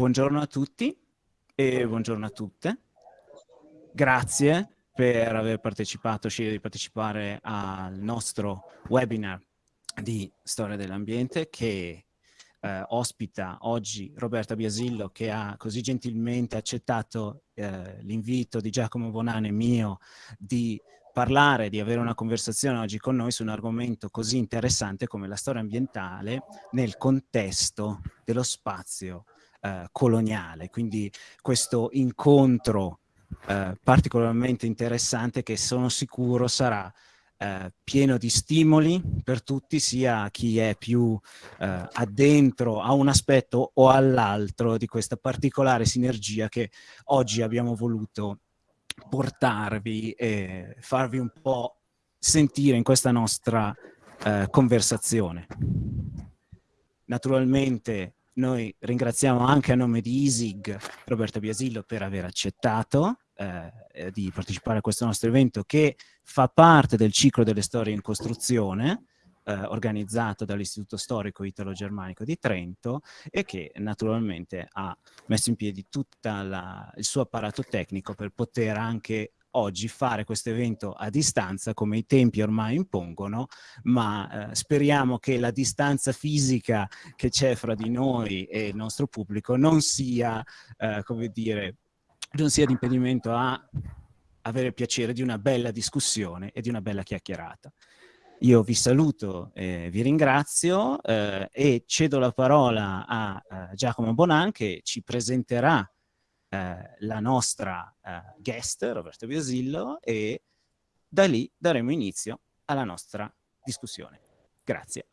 buongiorno a tutti e buongiorno a tutte. Grazie per aver partecipato, scegliere di partecipare al nostro webinar di Storia dell'Ambiente che eh, ospita oggi Roberta Biasillo che ha così gentilmente accettato eh, l'invito di Giacomo Bonane mio di parlare, di avere una conversazione oggi con noi su un argomento così interessante come la storia ambientale nel contesto dello spazio eh, coloniale. Quindi questo incontro eh, particolarmente interessante che sono sicuro sarà eh, pieno di stimoli per tutti, sia chi è più eh, addentro a un aspetto o all'altro di questa particolare sinergia che oggi abbiamo voluto portarvi e farvi un po' sentire in questa nostra eh, conversazione. Naturalmente noi ringraziamo anche a nome di ISIG Roberto Biasillo per aver accettato eh, di partecipare a questo nostro evento che fa parte del ciclo delle storie in costruzione eh, organizzato dall'Istituto Storico Italo-Germanico di Trento e che naturalmente ha messo in piedi tutto il suo apparato tecnico per poter anche oggi fare questo evento a distanza come i tempi ormai impongono, ma eh, speriamo che la distanza fisica che c'è fra di noi e il nostro pubblico non sia, eh, come dire, non sia di impedimento a avere il piacere di una bella discussione e di una bella chiacchierata. Io vi saluto, eh, vi ringrazio eh, e cedo la parola a, a Giacomo Bonan che ci presenterà eh, la nostra eh, guest, Roberto Biosillo, e da lì daremo inizio alla nostra discussione. Grazie.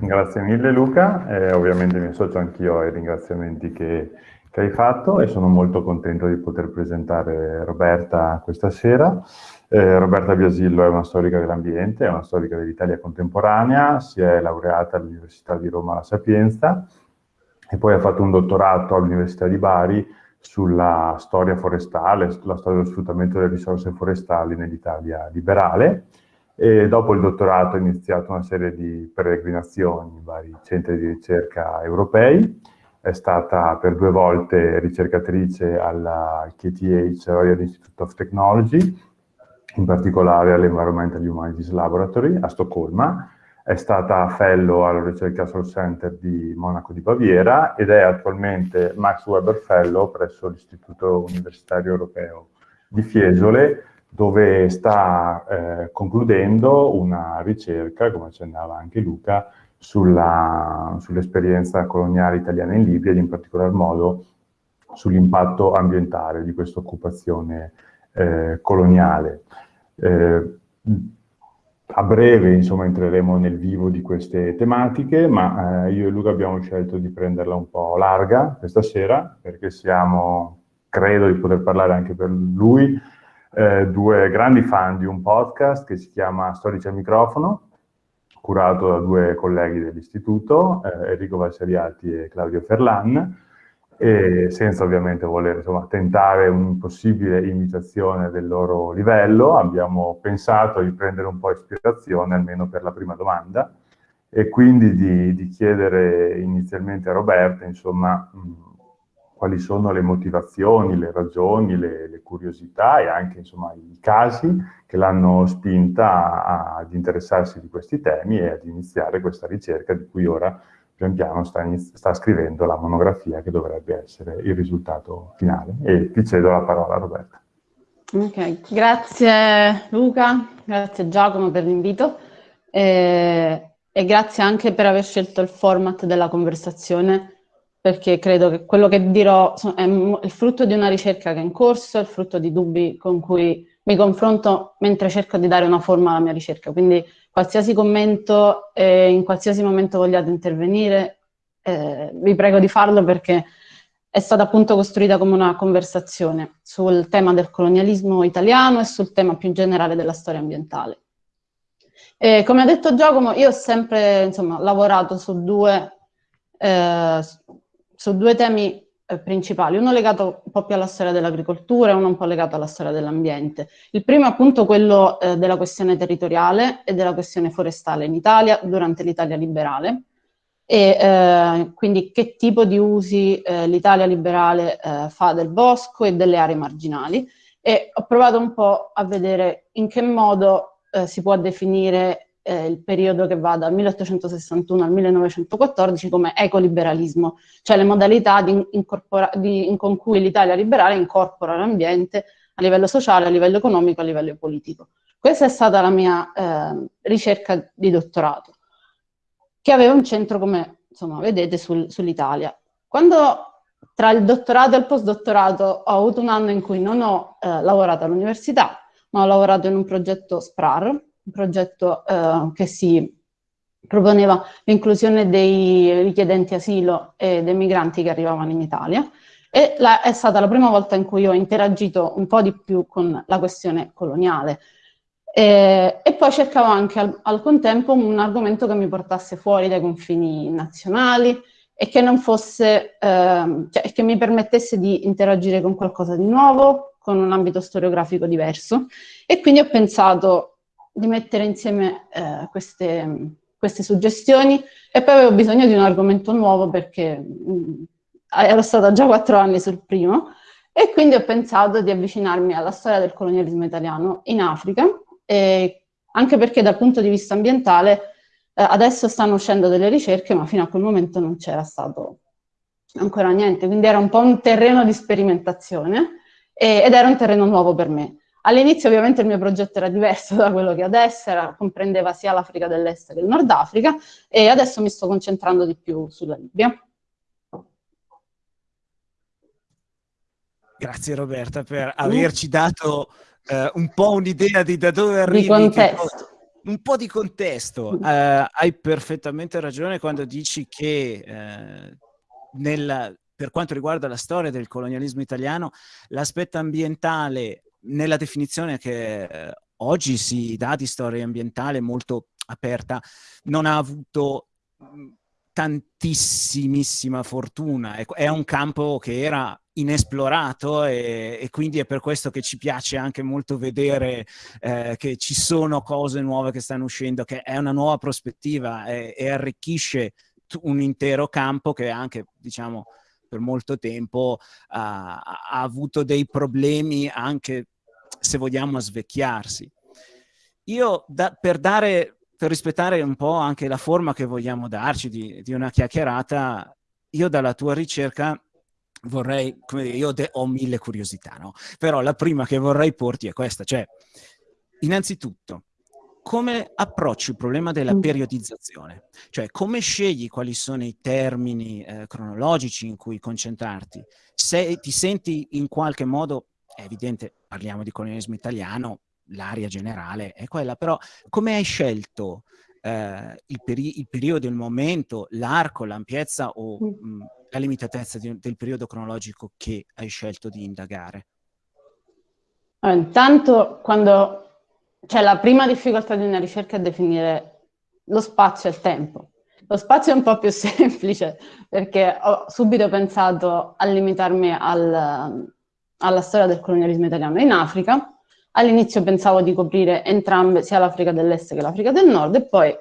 Grazie mille Luca, eh, ovviamente mi associo anch'io ai ringraziamenti che che hai fatto e sono molto contento di poter presentare Roberta questa sera. Eh, Roberta Biasillo è una storica dell'ambiente, è una storica dell'Italia contemporanea, si è laureata all'Università di Roma La Sapienza e poi ha fatto un dottorato all'Università di Bari sulla storia forestale, sulla storia dello sfruttamento delle risorse forestali nell'Italia liberale. E dopo il dottorato ha iniziato una serie di peregrinazioni in vari centri di ricerca europei è stata per due volte ricercatrice alla KTH Royal Institute of Technology, in particolare all'Environmental Humanities Laboratory a Stoccolma, è stata fellow al Research Center di Monaco di Baviera ed è attualmente Max Weber Fellow presso l'Istituto Universitario Europeo di Fiesole, dove sta eh, concludendo una ricerca, come accennava anche Luca, sull'esperienza sull coloniale italiana in Libia ed in particolar modo sull'impatto ambientale di questa occupazione eh, coloniale. Eh, a breve insomma, entreremo nel vivo di queste tematiche, ma eh, io e Luca abbiamo scelto di prenderla un po' larga questa sera, perché siamo, credo di poter parlare anche per lui, eh, due grandi fan di un podcast che si chiama Storici al microfono, curato da due colleghi dell'istituto, eh, Enrico Valseriati e Claudio Ferlan, e senza ovviamente voler insomma, tentare un'impossibile imitazione del loro livello, abbiamo pensato di prendere un po' ispirazione, almeno per la prima domanda, e quindi di, di chiedere inizialmente a Roberta, insomma, quali sono le motivazioni, le ragioni, le, le curiosità e anche insomma, i casi che l'hanno spinta ad interessarsi di questi temi e ad iniziare questa ricerca di cui ora pian piano sta, sta, scrivendo la monografia che dovrebbe essere il risultato finale. E ti cedo la parola Roberta. Ok, grazie Luca, grazie Giacomo per l'invito e, e grazie anche per aver scelto il format della conversazione perché credo che quello che dirò è il frutto di una ricerca che è in corso, è il frutto di dubbi con cui mi confronto mentre cerco di dare una forma alla mia ricerca. Quindi qualsiasi commento e in qualsiasi momento vogliate intervenire, eh, vi prego di farlo perché è stata appunto costruita come una conversazione sul tema del colonialismo italiano e sul tema più generale della storia ambientale. E come ha detto Giacomo, io ho sempre insomma, lavorato su due eh, su due temi eh, principali, uno legato un po' più alla storia dell'agricoltura e uno un po' legato alla storia dell'ambiente. Il primo è appunto quello eh, della questione territoriale e della questione forestale in Italia durante l'Italia liberale. e eh, quindi che tipo di usi eh, l'Italia liberale eh, fa del bosco e delle aree marginali e ho provato un po' a vedere in che modo si può definire eh, il periodo che va dal 1861 al 1914 come ecoliberalismo, cioè le modalità di di, con cui l'Italia liberale incorpora l'ambiente a livello sociale, a livello economico, a livello politico. Questa è stata la mia eh, ricerca di dottorato, che aveva un centro, come insomma, vedete, sul, sull'Italia. Quando tra il dottorato e il postdottorato ho avuto un anno in cui non ho eh, lavorato all'università, ma ho lavorato in un progetto SPRAR, un progetto eh, che si proponeva l'inclusione dei richiedenti asilo e dei migranti che arrivavano in Italia e la, è stata la prima volta in cui ho interagito un po' di più con la questione coloniale. E, e poi cercavo anche al, al, contempo un argomento che mi portasse fuori dai confini nazionali e che non fosse, eh, cioè che mi permettesse di interagire con qualcosa di nuovo, con un ambito storiografico diverso. E quindi ho pensato di mettere insieme eh, queste, queste, suggestioni. E poi avevo bisogno di un argomento nuovo perché mh, mm, ero stata già quattro anni sul primo. E quindi ho pensato di avvicinarmi alla storia del colonialismo italiano in Africa, anche perché dal punto di vista ambientale eh, adesso stanno uscendo delle ricerche, ma fino a quel momento non c'era stato ancora niente, quindi era un po' un terreno di sperimentazione e, ed era un terreno nuovo per me. All'inizio ovviamente il mio progetto era diverso da quello che adesso era, comprendeva sia l'Africa dell'Est che il Nord Africa e adesso mi sto concentrando di più sulla Libia. Grazie Roberta per averci dato uh, un po' un'idea di da dove arrivi. Di contesto. un po' di contesto. Uh, hai perfettamente ragione quando dici che uh, nella, per quanto riguarda la storia del colonialismo italiano, l'aspetto ambientale nella definizione che oggi si dà di storia ambientale molto aperta, non ha avuto tantissimissima fortuna. È un campo che era inesplorato e, e, quindi è per questo che ci piace anche molto vedere eh, che ci sono cose nuove che stanno uscendo, che è una nuova prospettiva e, e arricchisce un intero campo che anche, diciamo, per molto tempo ha, ha avuto dei problemi anche, se vogliamo, svecchiarsi. Io, da, per dare per rispettare un po' anche la forma che vogliamo darci di, di una chiacchierata, io dalla tua ricerca vorrei, come dire, io ho mille curiosità, no? Però la prima che vorrei porti è questa, cioè, innanzitutto, come approcci il problema della mm. periodizzazione? Cioè, come scegli quali sono i termini eh, cronologici in cui concentrarti? Se ti senti in qualche modo, è evidente, parliamo di colonialismo italiano, l'area generale è quella, però come hai scelto eh, il, peri il, periodo, il momento, l'arco, l'ampiezza o mh, mm. mm, la limitatezza di, del periodo cronologico che hai scelto di indagare? Allora, intanto, quando c'è la prima difficoltà di una ricerca è definire lo spazio e il tempo. Lo spazio è un po' più semplice perché ho subito pensato a limitarmi al, alla storia del colonialismo italiano in Africa, All'inizio pensavo di coprire entrambe, sia l'Africa dell'Est che l'Africa del Nord, e poi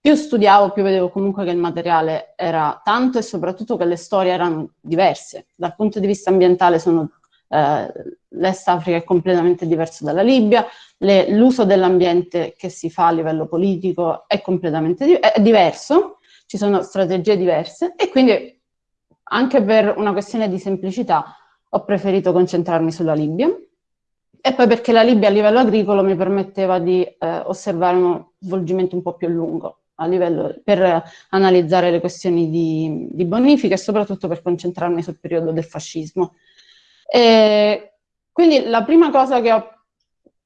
più studiavo, più vedevo comunque che il materiale era tanto e soprattutto che le storie erano diverse. Dal punto di vista ambientale sono, eh, l'Est Africa è completamente diverso dalla Libia, l'uso dell'ambiente che si fa a livello politico è completamente di è diverso, ci sono strategie diverse e quindi anche per una questione di semplicità ho preferito concentrarmi sulla Libia e poi perché la Libia a livello agricolo mi permetteva di eh, osservare uno svolgimento un po' più lungo livello, per analizzare le questioni di, di, bonifica e soprattutto per concentrarmi sul periodo del fascismo. E quindi la prima cosa che, ho,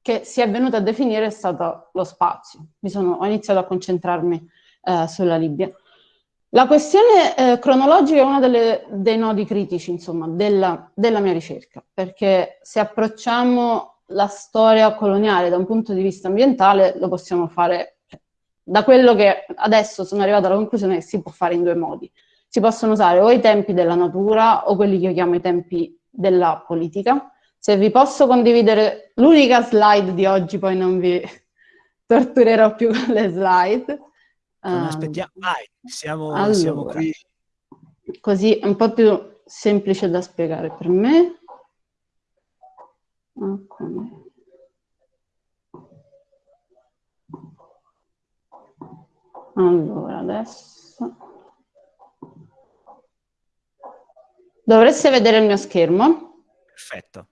che, si è venuta a definire è stato lo spazio. Sono, ho iniziato a concentrarmi eh, sulla Libia. La questione eh, cronologica è uno delle, dei nodi critici, insomma, della, della, mia ricerca, perché se approcciamo la storia coloniale da un punto di vista ambientale, lo possiamo fare cioè, da quello che adesso sono arrivata alla conclusione che si può fare in due modi. Si possono usare o i tempi della natura o quelli che io chiamo i tempi della politica. Se vi posso condividere l'unica slide di oggi, poi non vi torturerò più con le slide, Non um, aspettiamo, vai, siamo, allora, siamo qui. Così è un po' più semplice da spiegare per me. Okay. Allora, adesso... Dovreste vedere il mio schermo? Perfetto.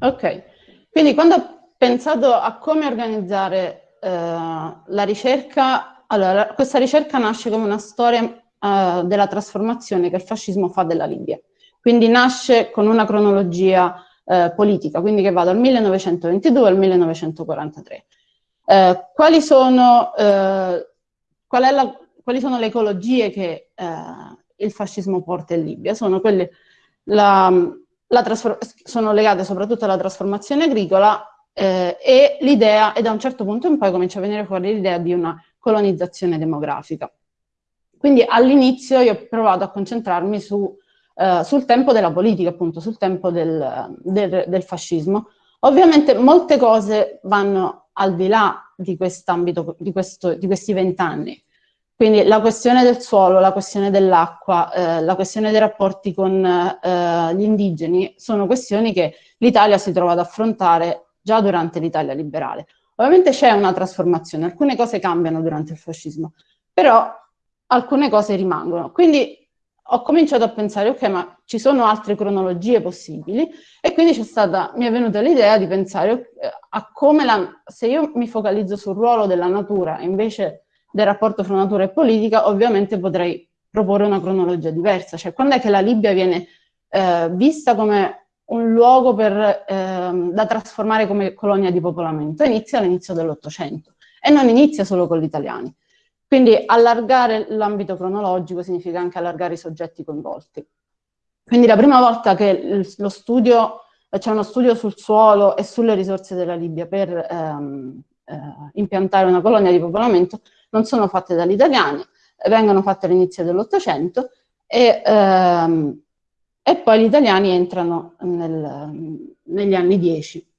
Ok, quindi quando ho pensato a come organizzare eh, la ricerca, allora questa ricerca nasce come una storia eh, della trasformazione che il fascismo fa della Libia. Quindi nasce con una cronologia eh, politica, quindi che va dal 1922 al 1943. Eh, quali sono eh, qual la, quali sono le ecologie che eh, il fascismo porta in Libia? Sono, quelle, la, la sono legate soprattutto alla trasformazione agricola eh, e l'idea, e da un certo punto in poi comincia a venire fuori l'idea di una colonizzazione demografica. Quindi all'inizio io ho provato a concentrarmi su, eh, sul tempo della politica, appunto, sul tempo del, del, del fascismo. Ovviamente molte cose vanno al di là di quest'ambito, di, di questi vent'anni. Quindi la questione del suolo, la questione dell'acqua, eh, la questione dei rapporti con eh, gli indigeni sono questioni che l'Italia si trova ad affrontare già durante l'Italia liberale. Ovviamente c'è una trasformazione, alcune cose cambiano durante il fascismo, però alcune cose rimangono. Quindi ho cominciato a pensare, ok, ma ci sono altre cronologie possibili e quindi stata, mi è venuta l'idea di pensare eh, a come la, se io mi focalizzo sul ruolo della natura invece del rapporto fra natura e politica, ovviamente potrei proporre una cronologia diversa. Cioè, quando è che la Libia viene eh, vista come un luogo per, eh, da trasformare come colonia di popolamento? Inizia all'inizio dell'Ottocento e non inizia solo con gli italiani. Quindi allargare l'ambito cronologico significa anche allargare i soggetti coinvolti. Quindi la prima volta che lo studio, c'è uno studio sul suolo e sulle risorse della Libia per ehm, eh, impiantare una colonia di popolamento, non sono fatte dagli italiani, vengono fatte all'inizio dell'Ottocento e, ehm, e, poi gli italiani entrano nel, negli anni 10.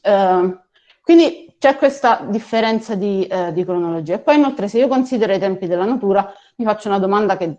Eh, quindi c'è questa differenza di, eh, di, cronologia. E poi inoltre se io considero i tempi della natura, mi faccio una domanda che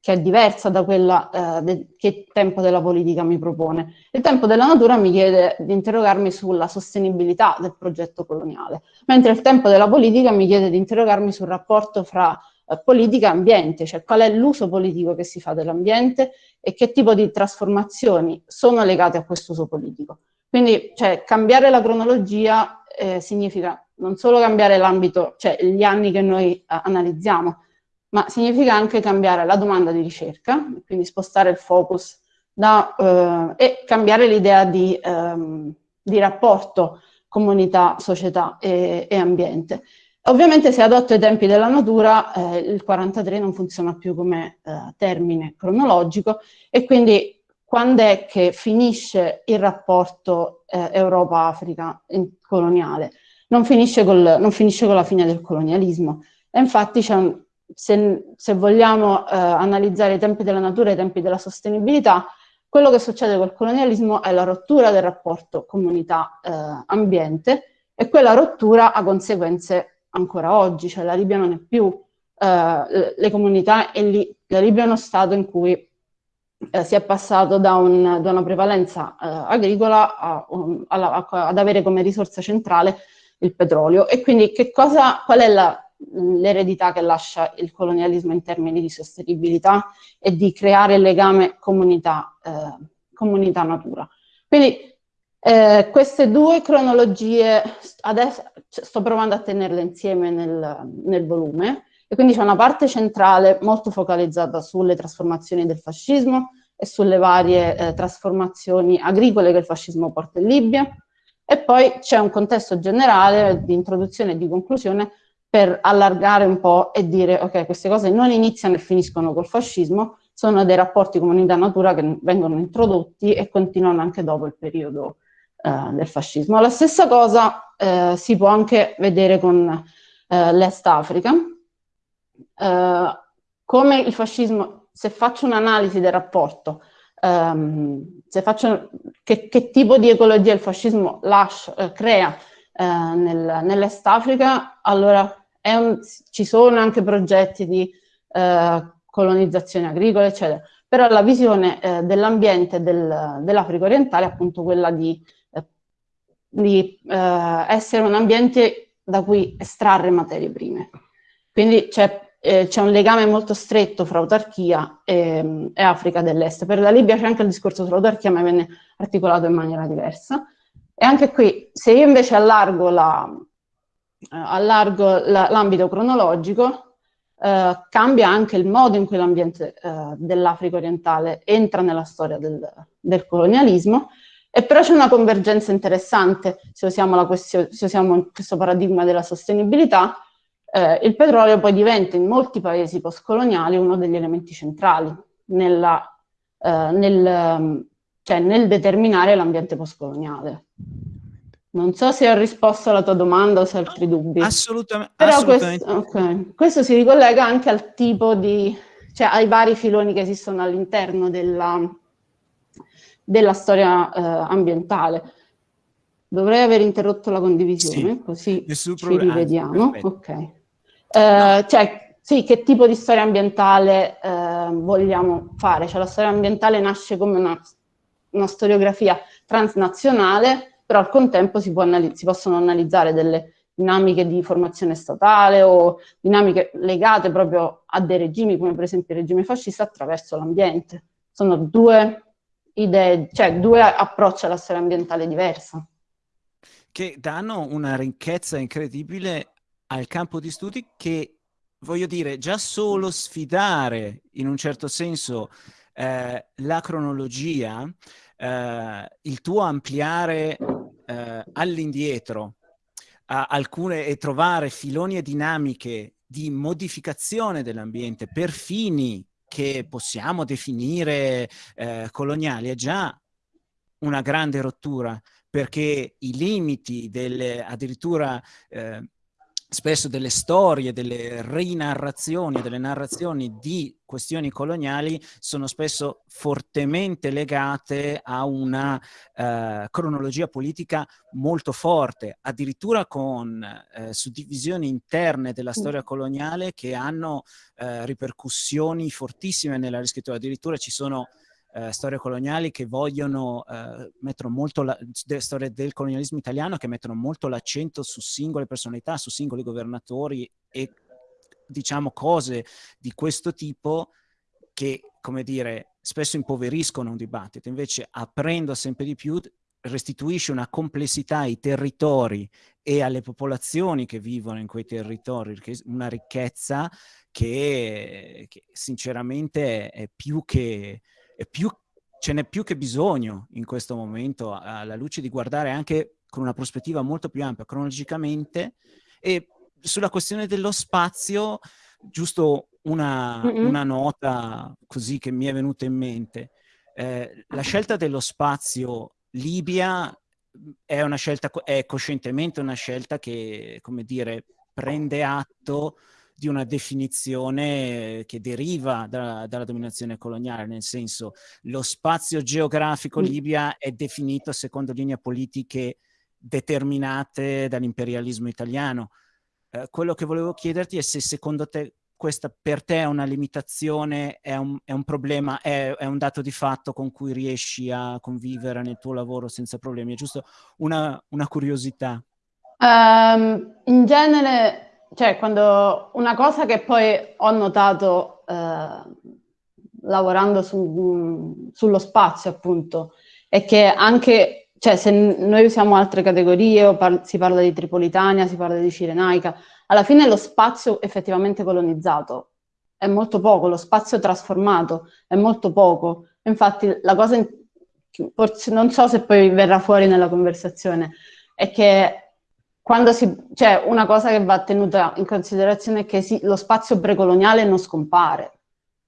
che è diversa da quella eh, che il tempo della politica mi propone. Il tempo della natura mi chiede di interrogarmi sulla sostenibilità del progetto coloniale, mentre il tempo della politica mi chiede di interrogarmi sul rapporto fra eh, politica e ambiente, cioè qual è l'uso politico che si fa dell'ambiente e che tipo di trasformazioni sono legate a questo uso politico. Quindi cioè, cambiare la cronologia eh, significa non solo cambiare l'ambito, cioè gli anni che noi eh, analizziamo, ma significa anche cambiare la domanda di ricerca, quindi spostare il focus da, eh, e cambiare l'idea di, ehm, di, rapporto comunità, società e, e, ambiente. Ovviamente se adotto i tempi della natura, eh, il 43 non funziona più come eh, termine cronologico e quindi quando è che finisce il rapporto eh, Europa-Africa coloniale? Non finisce, col, non finisce con la fine del colonialismo. E infatti c'è un, se, se vogliamo eh, analizzare i tempi della natura e i tempi della sostenibilità, quello che succede col colonialismo è la rottura del rapporto comunità-ambiente eh, e quella rottura ha conseguenze ancora oggi, cioè la Libia non è più eh, le comunità e lì, la Libia è uno stato in cui eh, si è passato da, un, da una prevalenza eh, agricola a, um, alla, ad avere come risorsa centrale il petrolio. E quindi che cosa, qual è la l'eredità che lascia il colonialismo in termini di sostenibilità e di creare legame comunità-natura. Eh, comunità Quindi eh, queste due cronologie, adesso sto provando a tenerle insieme nel, nel volume, e quindi c'è una parte centrale molto focalizzata sulle trasformazioni del fascismo e sulle varie eh, trasformazioni agricole che il fascismo porta in Libia, e poi c'è un contesto generale di introduzione e di conclusione per allargare un po' e dire ok, queste cose non iniziano e finiscono col fascismo, sono dei rapporti comunità-natura che vengono introdotti e continuano anche dopo il periodo eh, del fascismo. La stessa cosa eh, si può anche vedere con eh, l'Est Africa, eh, come il fascismo, se faccio un'analisi del rapporto, ehm, se faccio, che, che, tipo di ecologia il fascismo lascia, eh, crea eh, nel, nell'Est Africa, allora un, ci sono anche progetti di eh, colonizzazione agricola, eccetera, però la visione eh, dell'ambiente del, dell'Africa orientale è appunto quella di, eh, di eh, essere un ambiente da cui estrarre materie prime. Quindi c'è eh, un legame molto stretto fra autarchia e, e, Africa dell'Est. Per la Libia c'è anche il discorso sull'autarchia, ma viene articolato in maniera diversa. E anche qui, se io invece allargo, la, allargo la, l'ambito cronologico, eh, cambia anche il modo in cui l'ambiente eh, dell'Africa orientale entra nella storia del, del colonialismo, e però c'è una convergenza interessante se usiamo, la se usiamo questo paradigma della sostenibilità, eh, il petrolio poi diventa in molti paesi postcoloniali uno degli elementi centrali nella, eh, nel, cioè nel determinare l'ambiente postcoloniale. Non so se ho risposto alla tua domanda o se hai altri dubbi. Assolutamente. Però assolutamente. Questo, okay. questo, si ricollega anche al tipo di, cioè ai vari filoni che esistono all'interno della, della storia eh, ambientale. Dovrei aver interrotto la condivisione, sì, così ci rivediamo. Ok. Eh, cioè, sì, che tipo di storia ambientale eh, vogliamo fare? Cioè, la storia ambientale nasce come una, una storiografia transnazionale, però al contempo si, si, possono analizzare delle dinamiche di formazione statale o dinamiche legate proprio a dei regimi, come per esempio il regime fascista, attraverso l'ambiente. Sono due idee, cioè due approcci alla storia ambientale diversa. Che danno una ricchezza incredibile al campo di studi che, voglio dire, già solo sfidare in un certo senso eh, la cronologia, eh, il tuo ampliare eh, all'indietro alcune e trovare filoni e dinamiche di modificazione dell'ambiente per fini che possiamo definire eh, coloniali è già una grande rottura perché i limiti delle addirittura eh, spesso delle storie, delle rinarrazioni, delle narrazioni di questioni coloniali sono spesso fortemente legate a una eh, cronologia politica molto forte, addirittura con eh, suddivisioni interne della storia coloniale che hanno eh, ripercussioni fortissime nella riscrittura. Addirittura ci sono eh, storie coloniali che vogliono, eh, mettono molto, la, de, storie del colonialismo italiano che mettono molto l'accento su singole personalità, su singoli governatori e diciamo cose di questo tipo che, come dire, spesso impoveriscono un dibattito, invece aprendo sempre di più restituisce una complessità ai territori e alle popolazioni che vivono in quei territori, una ricchezza che, che sinceramente è più che, più, ce n'è più che bisogno in questo momento alla luce di guardare anche con una prospettiva molto più ampia cronologicamente e sulla questione dello spazio giusto una, mm -hmm. una nota così che mi è venuta in mente eh, la scelta dello spazio Libia è una scelta è coscientemente una scelta che come dire prende atto di una definizione che deriva da, dalla dominazione coloniale, nel senso lo spazio geografico mm. Libia è definito secondo linee politiche determinate dall'imperialismo italiano. Eh, quello che volevo chiederti è se secondo te questa per te è una limitazione, è un, è un problema, è, è, un dato di fatto con cui riesci a convivere nel tuo lavoro senza problemi, è giusto una, una curiosità. Um, in genere cioè, quando una cosa che poi ho notato eh, lavorando su, sullo spazio, appunto, è che anche, cioè, se noi usiamo altre categorie, par si parla di Tripolitania, si parla di Cirenaica, alla fine lo spazio effettivamente colonizzato è molto poco, lo spazio trasformato è molto poco. Infatti, la cosa, forse non so se poi verrà fuori nella conversazione, è che quando si, cioè una cosa che va tenuta in considerazione è che si, lo spazio precoloniale non scompare,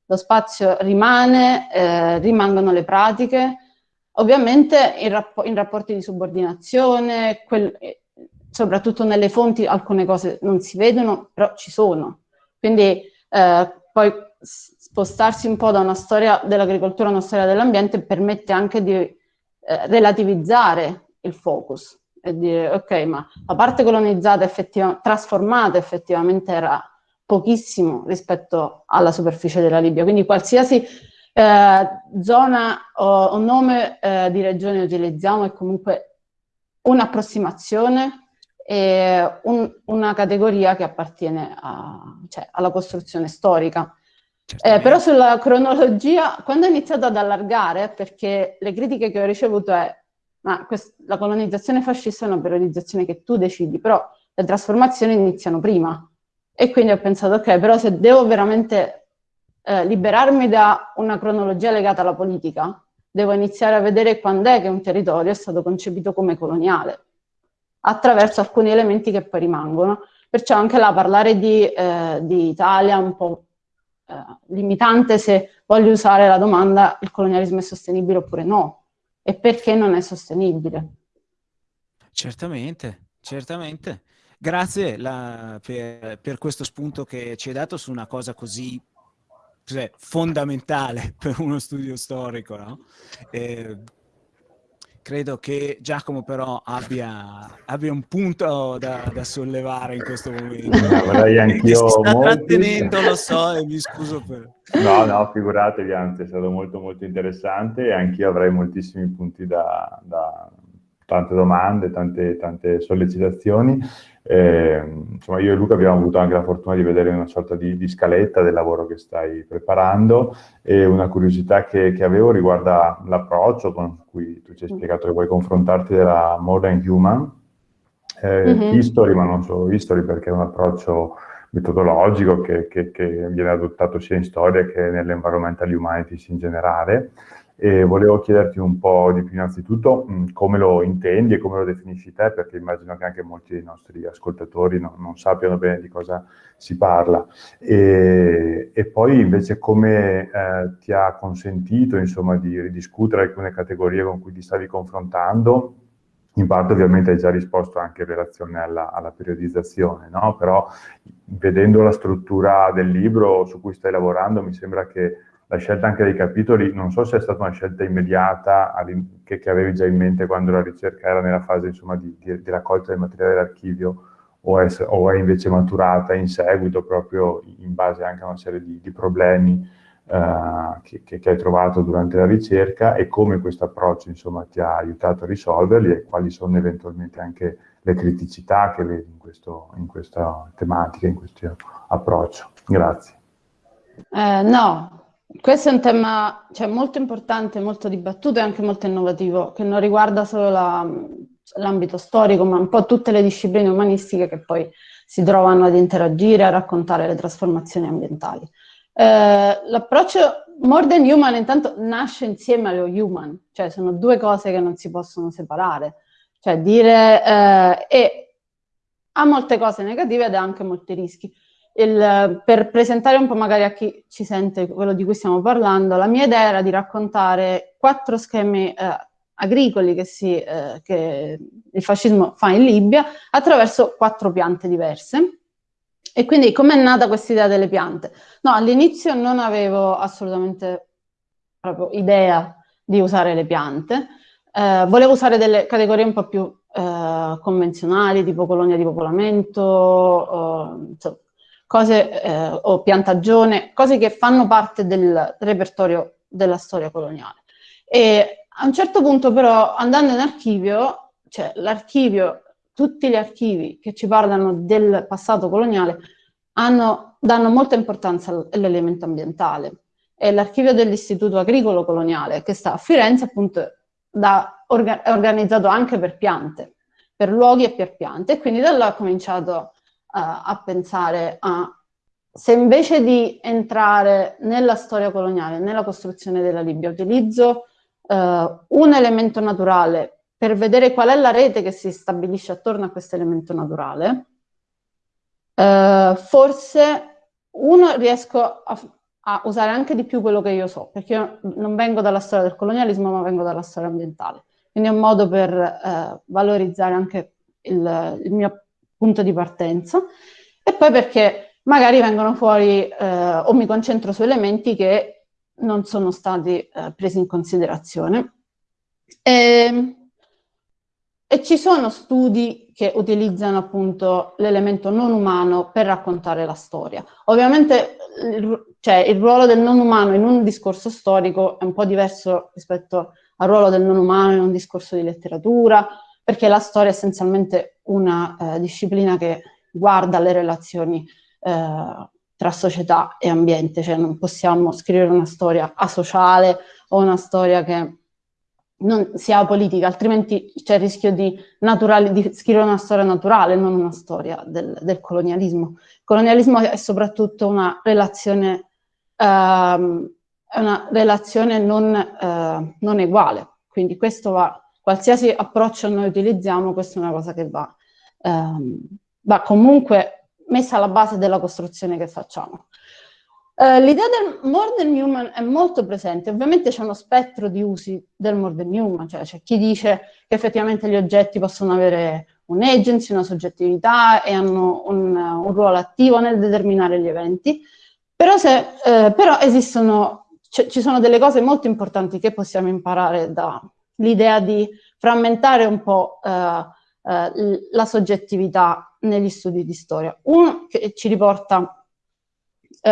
lo spazio rimane, eh, rimangono le pratiche, ovviamente in, rappo in rapporti di subordinazione, quel, soprattutto nelle fonti alcune cose non si vedono, però ci sono. Quindi eh, poi spostarsi un po' da una storia dell'agricoltura a una storia dell'ambiente permette anche di eh, relativizzare il focus e dire ok, ma la parte colonizzata effettivamente, trasformata effettivamente era pochissimo rispetto alla superficie della Libia, quindi qualsiasi eh, zona o, o nome eh, di regione utilizziamo è comunque un'approssimazione e un, una categoria che appartiene a, cioè, alla costruzione storica. Eh, però sulla cronologia, quando ho iniziato ad allargare, perché le critiche che ho ricevuto è ma la colonizzazione fascista è una periodizzazione che tu decidi, però le trasformazioni iniziano prima. E quindi ho pensato, ok, però se devo veramente eh, liberarmi da una cronologia legata alla politica, devo iniziare a vedere quando è che un territorio è stato concepito come coloniale, attraverso alcuni elementi che poi rimangono. Perciò anche là parlare di, eh, di Italia un po' eh, limitante se voglio usare la domanda il colonialismo è sostenibile oppure no, e perché non è sostenibile. Certamente, certamente. Grazie la, per, per, questo spunto che ci hai dato su una cosa così cioè, fondamentale per uno studio storico. No? Eh, credo che Giacomo però abbia, abbia un punto da, da, sollevare in questo momento. Vorrei anch'io si sta molti... trattenendo, lo so, e mi scuso per... No, no, figuratevi, anzi è stato molto molto interessante e anch'io avrei moltissimi punti da, da tante domande, tante, tante sollecitazioni eh, insomma, io e Luca abbiamo avuto anche la fortuna di vedere una sorta di, di scaletta del lavoro che stai preparando e una curiosità che, che avevo riguarda l'approccio con cui tu ci hai spiegato che vuoi confrontarti della Modern Human eh, mm-hmm. History, ma non solo History, perché è un approccio metodologico che, che, che viene adottato sia in storia che nell'environmental humanities in generale e volevo chiederti un po' di più innanzitutto mm, come lo intendi e come lo definisci te, perché immagino che anche molti dei nostri ascoltatori no, non sappiano bene di cosa si parla. E, e poi invece come eh, ti ha consentito insomma, di ridiscutere alcune categorie con cui ti stavi confrontando, in parte ovviamente hai già risposto anche in relazione alla, alla periodizzazione, no? però vedendo la struttura del libro su cui stai lavorando mi sembra che la scelta anche dei capitoli, non so se è stata una scelta immediata che, che avevi già in mente quando la ricerca era nella fase insomma, di, di, di, raccolta del materiale dell'archivio o, o, è invece maturata in seguito proprio in base anche a una serie di, di problemi uh, che, che, hai trovato durante la ricerca e come questo approccio ti ha aiutato a risolverli e quali sono eventualmente anche le criticità che vedi in, questo, in questa tematica, in questo approccio. Grazie. Eh, no, questo è un tema cioè, molto importante, molto dibattuto e anche molto innovativo, che non riguarda solo l'ambito storico, ma un po' tutte le discipline umanistiche che poi si trovano ad interagire, a raccontare le trasformazioni ambientali. Eh, l'approccio More Than Human intanto nasce insieme allo human, cioè sono due cose che non si possono separare, cioè dire eh, e ha molte cose negative ed ha anche molti rischi il, per presentare un po' magari a chi ci sente quello di cui stiamo parlando, la mia idea era di raccontare quattro schemi eh, agricoli che, si, eh, che, il fascismo fa in Libia attraverso quattro piante diverse. E quindi com'è nata questa idea delle piante? No, all'inizio non avevo assolutamente proprio idea di usare le piante, eh, volevo usare delle categorie un po' più eh, convenzionali, tipo colonia di popolamento, insomma, cose, eh, o piantagione, cose che fanno parte del repertorio della storia coloniale. E a un certo punto però, andando in archivio, cioè l'archivio, tutti gli archivi che ci parlano del passato coloniale hanno, danno molta importanza all'elemento ambientale. E l'archivio dell'Istituto Agricolo Coloniale, che sta a Firenze, appunto, da, orga, è organizzato anche per piante, per luoghi e per piante. E quindi da là ho cominciato a pensare a se invece di entrare nella storia coloniale, nella costruzione della Libia, utilizzo uh, un elemento naturale per vedere qual è la rete che si stabilisce attorno a questo elemento naturale, uh, forse uno riesco a, a, usare anche di più quello che io so, perché io non vengo dalla storia del colonialismo, ma vengo dalla storia ambientale. Quindi è un modo per uh, valorizzare anche il, il mio punto di partenza, e poi perché magari vengono fuori eh, o mi concentro su elementi che non sono stati eh, presi in considerazione. E, e ci sono studi che utilizzano appunto l'elemento non umano per raccontare la storia. Ovviamente il, cioè, il ruolo del non umano in un discorso storico è un po' diverso rispetto al ruolo del non umano in un discorso di letteratura, perché la storia è essenzialmente una eh, disciplina che guarda le relazioni eh, tra società e ambiente, cioè non possiamo scrivere una storia asociale o una storia che non sia politica, altrimenti c'è il rischio di, di, scrivere una storia naturale, non una storia del, del colonialismo. Il colonialismo è soprattutto una relazione, ehm, una relazione non, eh, non, uguale, quindi questo va, qualsiasi approccio noi utilizziamo, questa è una cosa che va, ehm, va comunque messa alla base della costruzione che facciamo. Uh, L'idea del modern human è molto presente, ovviamente c'è uno spettro di usi del modern human, cioè c'è chi dice che effettivamente gli oggetti possono avere un agency, una soggettività e hanno un, un ruolo attivo nel determinare gli eventi, però, se, eh, però esistono, ci sono delle cose molto importanti che possiamo imparare dall'idea di frammentare un po' eh, eh, la soggettività negli studi di storia. Uno che ci riporta uh,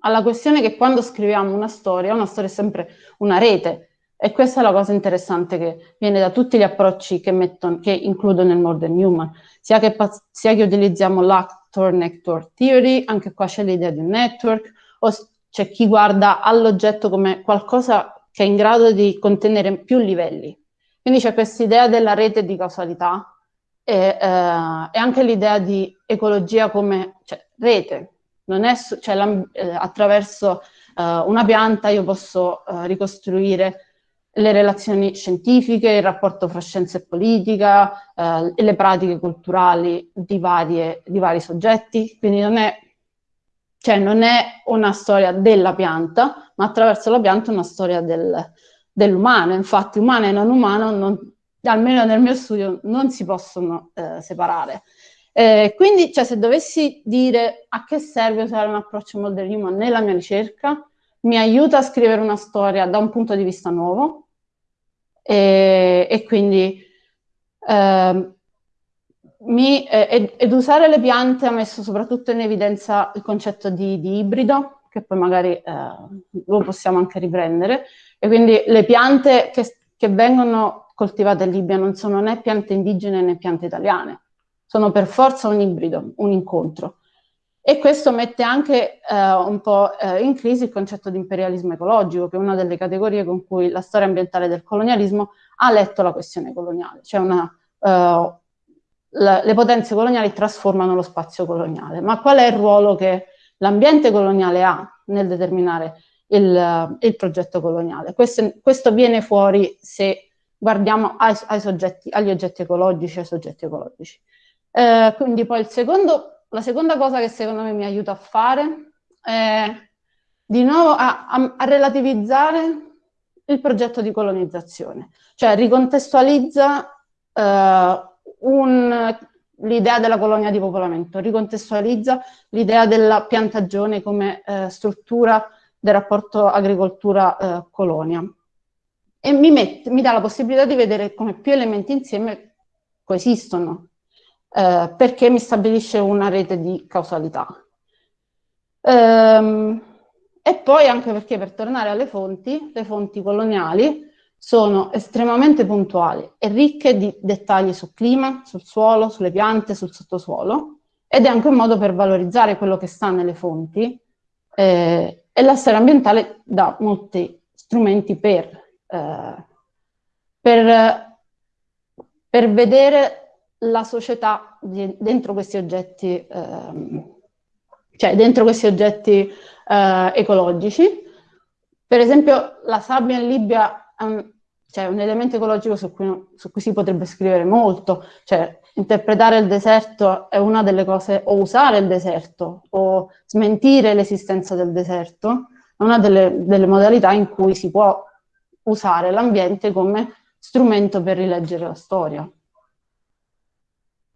alla questione che quando scriviamo una storia, una storia è sempre una rete, e questa è la cosa interessante che viene da tutti gli approcci che, mettono, che includo nel Modern Human, sia che, sia che utilizziamo l'actor-nectar theory, anche qua c'è l'idea di un network, o c'è chi guarda all'oggetto come qualcosa che è in grado di contenere più livelli. Quindi c'è questa idea della rete di causalità e, eh, e anche l'idea di ecologia come cioè, rete, non è, cioè, eh, attraverso uh, una pianta io posso uh, ricostruire le relazioni scientifiche, il rapporto fra scienza e politica uh, e le pratiche culturali di, varie, di, vari soggetti, quindi non è, cioè, non è, una storia della pianta, ma attraverso la pianta una storia del, dell'umano, infatti umano e non umano, non, almeno nel mio studio, non si possono separare. Eh, quindi, cioè, se dovessi dire a che serve usare un approccio modern human nella mia ricerca, mi aiuta a scrivere una storia da un punto di vista nuovo e, e quindi eh, mi, ed, ed, usare le piante ha messo soprattutto in evidenza il concetto di, di ibrido, che poi magari eh, lo possiamo anche riprendere, e quindi le piante che, che vengono coltivate in Libia non sono né piante indigene né piante italiane, sono per forza un ibrido, un incontro. E questo mette anche eh, un po' eh, in crisi il concetto di imperialismo ecologico, che è una delle categorie con cui la storia ambientale del colonialismo ha letto la questione coloniale. Cioè una, eh, le potenze coloniali trasformano lo spazio coloniale. Ma qual è il ruolo che l'ambiente coloniale ha nel determinare il, il progetto coloniale? Questo, questo, viene fuori se guardiamo ai, ai soggetti, agli oggetti ecologici ai soggetti ecologici. Eh, quindi poi secondo, la seconda cosa che secondo me mi aiuta a fare è di nuovo a, a, a relativizzare il progetto di colonizzazione, cioè ricontestualizza eh, l'idea della colonia di popolamento, ricontestualizza l'idea della piantagione come eh, struttura del rapporto agricoltura-colonia e mi, mette, mi dà la possibilità di vedere come più elementi insieme coesistono eh, perché mi stabilisce una rete di causalità. Ehm, e poi anche perché per tornare alle fonti, le fonti coloniali sono estremamente puntuali e ricche di dettagli sul clima, sul suolo, sulle piante, sul sottosuolo, ed è anche un modo per valorizzare quello che sta nelle fonti eh, e la storia ambientale dà molti strumenti per, eh, per, per vedere la società di, dentro questi oggetti, ehm, cioè dentro questi oggetti eh, ecologici. Per esempio la sabbia in Libia un, cioè, un elemento ecologico su cui, su cui, si potrebbe scrivere molto, cioè interpretare il deserto è una delle cose, o usare il deserto, o smentire l'esistenza del deserto, è una delle, delle modalità in cui si può usare l'ambiente come strumento per rileggere la storia.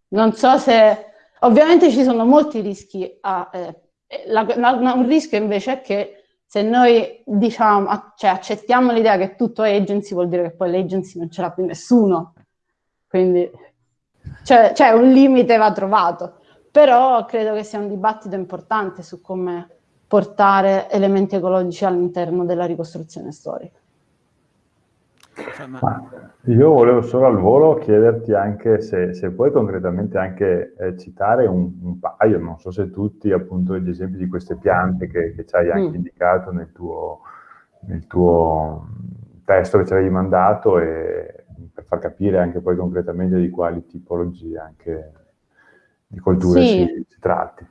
Non so se... Ovviamente ci sono molti rischi, a, eh, la, la, un rischio invece è che se noi diciamo, cioè accettiamo l'idea che tutto è agency, vuol dire che poi l'agency non ce l'ha più nessuno. quindi cioè, cioè un limite va trovato, però credo che sia un dibattito importante su come portare elementi ecologici all'interno della ricostruzione storica. Io volevo solo al volo chiederti anche se, se puoi concretamente anche eh, citare un, un, paio, non so se tutti, appunto, gli esempi di queste piante che, che ci hai anche mm. indicato nel tuo, nel tuo testo che ci avevi mandato e per far capire anche poi concretamente di quali tipologie anche di colture sì. si, si tratti.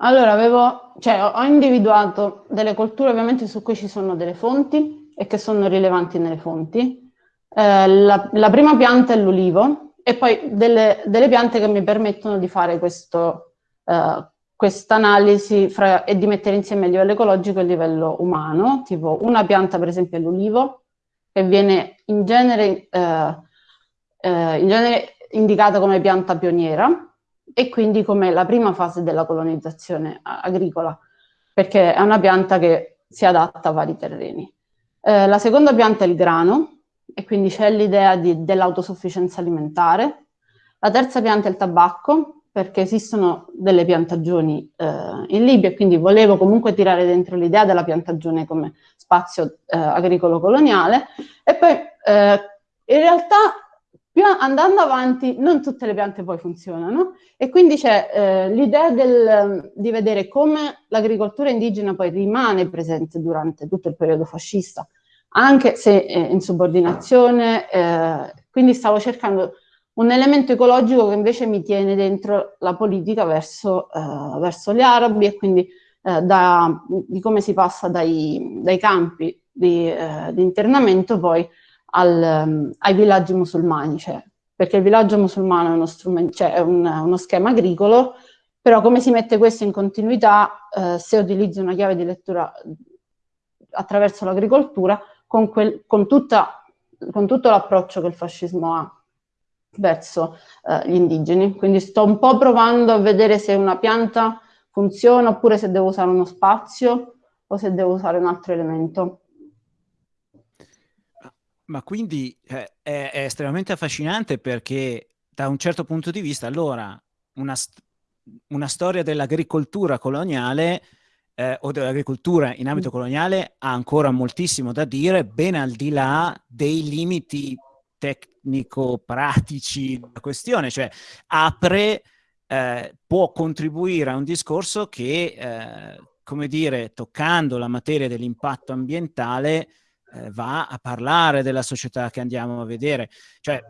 Allora, avevo, cioè, ho individuato delle colture ovviamente su cui ci sono delle fonti e che sono rilevanti nelle fonti. Eh, la, la, prima pianta è l'ulivo e poi delle, delle, piante che mi permettono di fare questo, eh, questa analisi e di mettere insieme il livello ecologico e il livello umano. Tipo una pianta per esempio è l'ulivo, che viene in genere, eh, eh, in genere indicata come pianta pioniera, e quindi come la prima fase della colonizzazione agricola, perché è una pianta che si adatta a vari terreni. Eh, la seconda pianta è il grano, e quindi c'è l'idea dell'autosufficienza alimentare. La terza pianta è il tabacco, perché esistono delle piantagioni eh, in Libia quindi volevo comunque tirare dentro l'idea della piantagione come spazio eh, agricolo coloniale. E poi eh, in realtà più andando avanti non tutte le piante poi funzionano. E quindi c'è eh, l'idea di vedere come l'agricoltura indigena poi rimane presente durante tutto il periodo fascista, anche se eh, in subordinazione, eh, quindi stavo cercando un elemento ecologico che invece mi tiene dentro la politica verso, eh, verso gli arabi e quindi eh, da, di come si passa dai, dai campi di, eh, di internamento poi al, um, ai villaggi musulmani, cioè, perché il villaggio musulmano è, uno, cioè, un, uno schema agricolo, però come si mette questo in continuità eh, se utilizzi una chiave di lettura attraverso l'agricoltura con, con, con tutto l'approccio che il fascismo ha verso eh, gli indigeni. Quindi sto un po' provando a vedere se una pianta funziona oppure se devo usare uno spazio o se devo usare un altro elemento. Ma quindi eh, è, è, estremamente affascinante perché da un certo punto di vista, allora, una, st una storia dell'agricoltura coloniale eh, o dell'agricoltura in ambito coloniale ha ancora moltissimo da dire, ben al di là dei limiti tecnico-pratici della questione, cioè apre, eh, può contribuire a un discorso che, eh, come dire, toccando la materia dell'impatto ambientale, eh, va a parlare della società che andiamo a vedere. Cioè,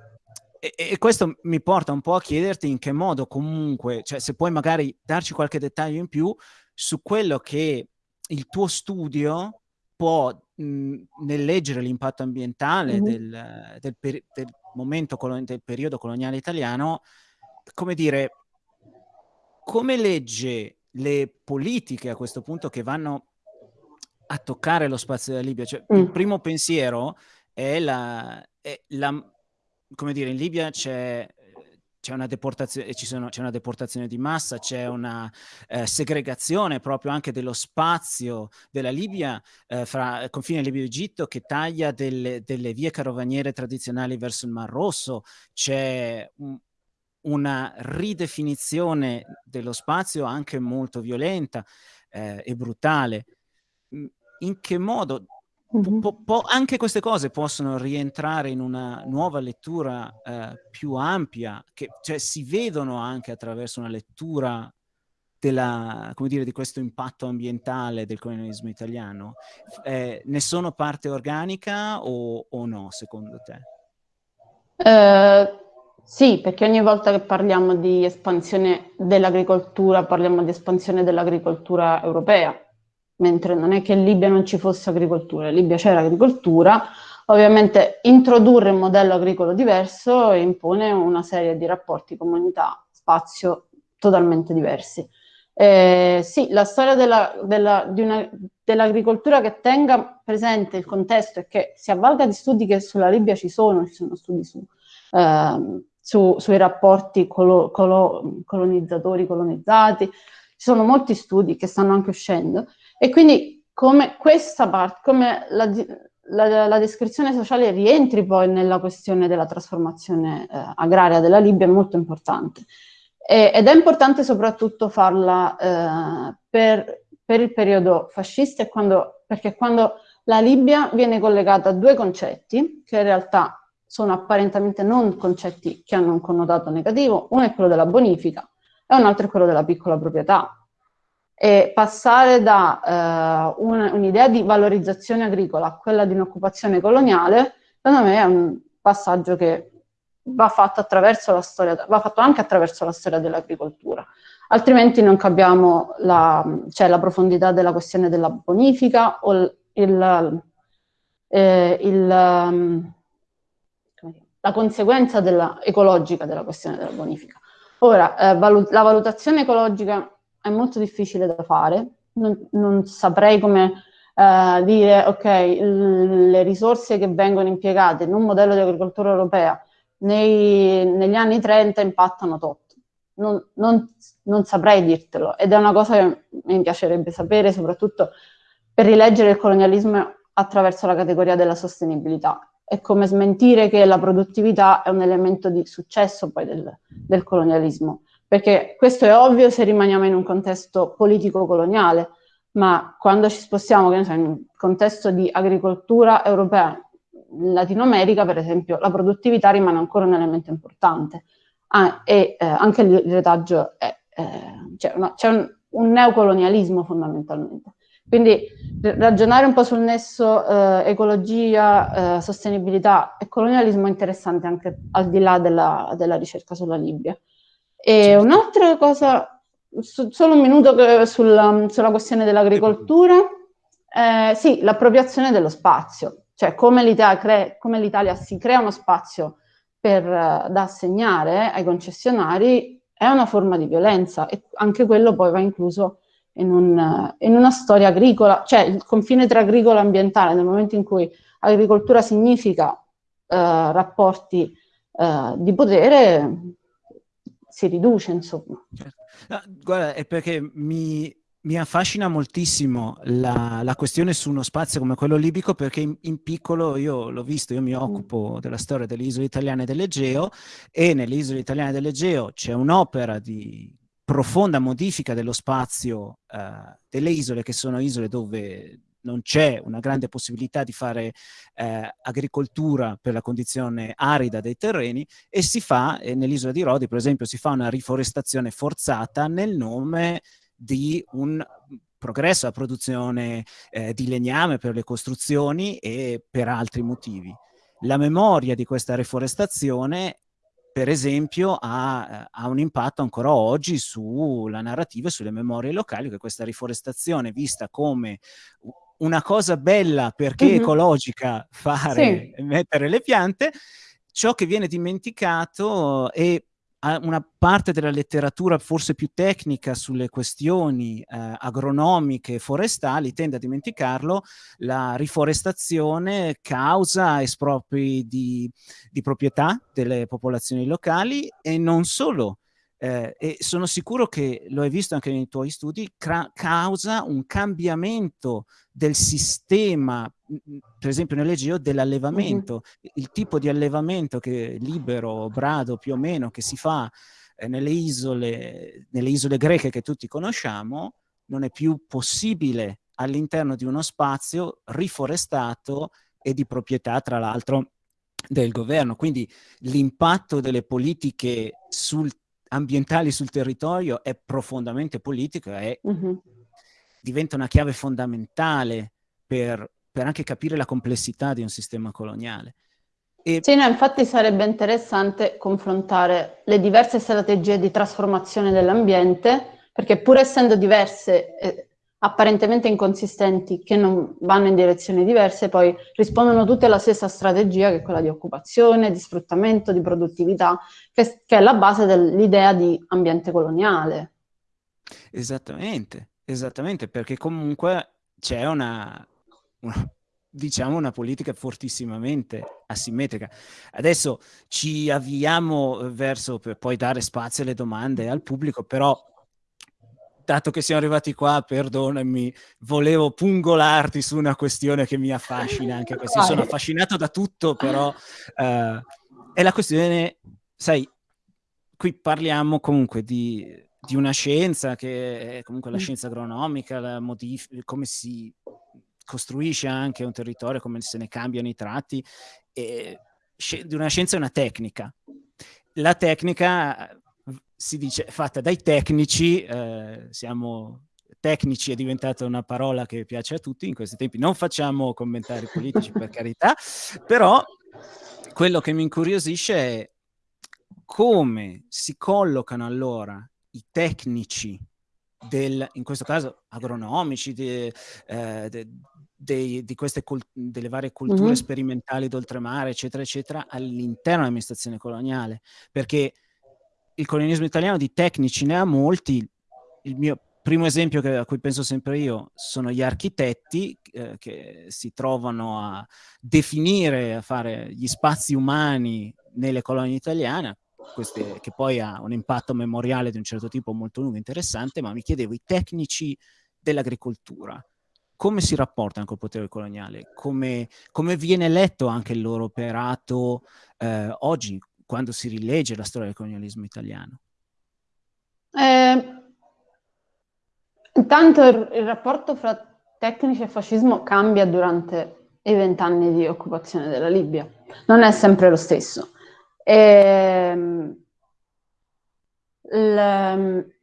e, e, questo mi porta un po' a chiederti in che modo comunque, cioè se puoi magari darci qualche dettaglio in più su quello che il tuo studio può, mh, nel leggere l'impatto ambientale mm -hmm. del, del, per, del, momento, del periodo coloniale italiano, come dire, come legge le politiche a questo punto che vanno a toccare lo spazio della Libia. Cioè, mm. Il primo pensiero è la, è la, come dire, in Libia c'è c'è una deportazione, c'è una deportazione di massa, c'è una eh, segregazione proprio anche dello spazio della Libia eh, fra confine Libia e Egitto che taglia delle, delle, vie carovaniere tradizionali verso il Mar Rosso, c'è un, una ridefinizione dello spazio anche molto violenta eh, e brutale in che modo mm-hmm. po- po- anche queste cose possono rientrare in una nuova lettura eh, più ampia, che cioè, si vedono anche attraverso una lettura della, come dire, di questo impatto ambientale del colonialismo italiano. Eh, ne sono parte organica o, o no, secondo te? Uh, sì, perché ogni volta che parliamo di espansione dell'agricoltura, parliamo di espansione dell'agricoltura europea mentre non è che in Libia non ci fosse agricoltura, in Libia c'era agricoltura, ovviamente introdurre un modello agricolo diverso impone una serie di rapporti comunità-spazio totalmente diversi. Eh, sì, la storia dell'agricoltura dell che tenga presente il contesto e che si avvalga di studi che sulla Libia ci sono, ci sono studi su, eh, su, sui rapporti colo, colo, colonizzatori-colonizzati, ci sono molti studi che stanno anche uscendo, e quindi come questa parte, come la, la, la, descrizione sociale rientri poi nella questione della trasformazione eh, agraria della Libia è molto importante. E, ed è importante soprattutto farla eh, per, per, il periodo fascista, quando, perché quando la Libia viene collegata a due concetti che in realtà sono apparentemente non concetti che hanno un connotato negativo, uno è quello della bonifica e un altro è quello della piccola proprietà. E passare da uh, un'idea un di valorizzazione agricola a quella di un'occupazione coloniale, secondo me è un passaggio che va fatto, storia, va fatto anche attraverso la storia dell'agricoltura. Altrimenti non capiamo la, cioè, la, profondità della questione della bonifica o il, eh, il la conseguenza della, ecologica della questione della bonifica. Ora, eh, valut la valutazione ecologica è molto difficile da fare, non, non saprei come eh, dire, ok, le risorse che vengono impiegate in un modello di agricoltura europea nei, negli anni 30 impattano tot. Non, non, non, saprei dirtelo ed è una cosa che mi piacerebbe sapere, soprattutto per rileggere il colonialismo attraverso la categoria della sostenibilità. È come smentire che la produttività è un elemento di successo poi del, del colonialismo perché questo è ovvio se rimaniamo in un contesto politico coloniale, ma quando ci spostiamo so, in un contesto di agricoltura europea, in Latino America per esempio, la produttività rimane ancora un elemento importante ah, e eh, anche il retaggio è, eh, c'è, un, un neocolonialismo fondamentalmente. Quindi ragionare un po' sul nesso eh, ecologia, eh, sostenibilità e colonialismo è interessante anche al di là della, della ricerca sulla Libia. E certo. un'altra cosa, su, solo un minuto sulla, sulla questione dell'agricoltura, eh, sì, l'appropriazione dello spazio, cioè come l'Italia si crea uno spazio per, da assegnare ai concessionari è una forma di violenza e anche quello poi va incluso in, un, in una storia agricola, cioè il confine tra agricolo e ambientale nel momento in cui agricoltura significa eh, rapporti eh, di potere si riduce, insomma. Certo. Guarda, è perché mi, mi affascina moltissimo la, la, questione su uno spazio come quello libico perché in, in piccolo io l'ho visto, io mi mm. occupo della storia delle isole italiane dell'Egeo e nelle isole italiane dell'Egeo c'è un'opera di profonda modifica dello spazio uh, delle isole che sono isole dove non c'è una grande possibilità di fare eh, agricoltura per la condizione arida dei terreni e si fa, eh, nell'isola di Rodi per esempio, si fa una riforestazione forzata nel nome di un progresso alla produzione eh, di legname per le costruzioni e per altri motivi. La memoria di questa riforestazione per esempio ha, ha, un impatto ancora oggi sulla narrativa e sulle memorie locali, che questa riforestazione vista come una cosa bella perché mm -hmm. ecologica fare, sì. mettere le piante, ciò che viene dimenticato è una parte della letteratura forse più tecnica sulle questioni eh, agronomiche e forestali tende a dimenticarlo, la riforestazione causa espropri di, di proprietà delle popolazioni locali e non solo, eh, e sono sicuro che lo hai visto anche nei tuoi studi, causa un cambiamento del sistema, per esempio nell'Egeo, dell'allevamento. Mm -hmm. Il tipo di allevamento che libero, brado più o meno, che si fa eh, nelle, isole, nelle isole greche che tutti conosciamo, non è più possibile all'interno di uno spazio riforestato e di proprietà, tra l'altro, del governo. Quindi l'impatto delle politiche sul ambientali sul territorio è profondamente politico e uh -huh. diventa una chiave fondamentale per, per, anche capire la complessità di un sistema coloniale. E... Sì, no, infatti sarebbe interessante confrontare le diverse strategie di trasformazione dell'ambiente, perché pur essendo diverse eh, apparentemente inconsistenti che non vanno in direzioni diverse, poi rispondono tutte alla stessa strategia che è quella di occupazione, di sfruttamento, di produttività, che, che è la base dell'idea di ambiente coloniale. Esattamente, esattamente, perché comunque c'è una, una, diciamo una politica fortissimamente asimmetrica. Adesso ci avviamo verso per poi dare spazio alle domande al pubblico, però dato che siamo arrivati qua, perdonami, volevo pungolarti su una questione che mi affascina anche così. Sono affascinato da tutto, però uh, è la questione, sai, qui parliamo comunque di, di, una scienza che è comunque la mm. scienza agronomica, la modif- come si costruisce anche un territorio, come se ne cambiano i tratti, e, di una scienza è una tecnica. La tecnica si dice fatta dai tecnici, eh, siamo tecnici è diventata una parola che piace a tutti in questi tempi, non facciamo commentari politici per carità, però quello che mi incuriosisce è come si collocano allora i tecnici del, in questo caso agronomici, de, eh, de, de, di queste delle varie culture mm-hmm. sperimentali d'oltremare, eccetera, eccetera, all'interno dell'amministrazione coloniale, perché il colonialismo italiano di tecnici ne ha molti. Il mio primo esempio che, a cui penso sempre io sono gli architetti eh, che si trovano a definire, a fare gli spazi umani nelle colonie italiane, queste, che poi ha un impatto memoriale di un certo tipo molto lungo e interessante, ma mi chiedevo i tecnici dell'agricoltura, come si rapportano col potere coloniale, come, come, viene letto anche il loro operato eh, oggi, quando si rilegge la storia del colonialismo italiano? Eh, intanto il, il, rapporto fra tecnici e fascismo cambia durante i vent'anni di occupazione della Libia. Non è sempre lo stesso. E, ehm, il,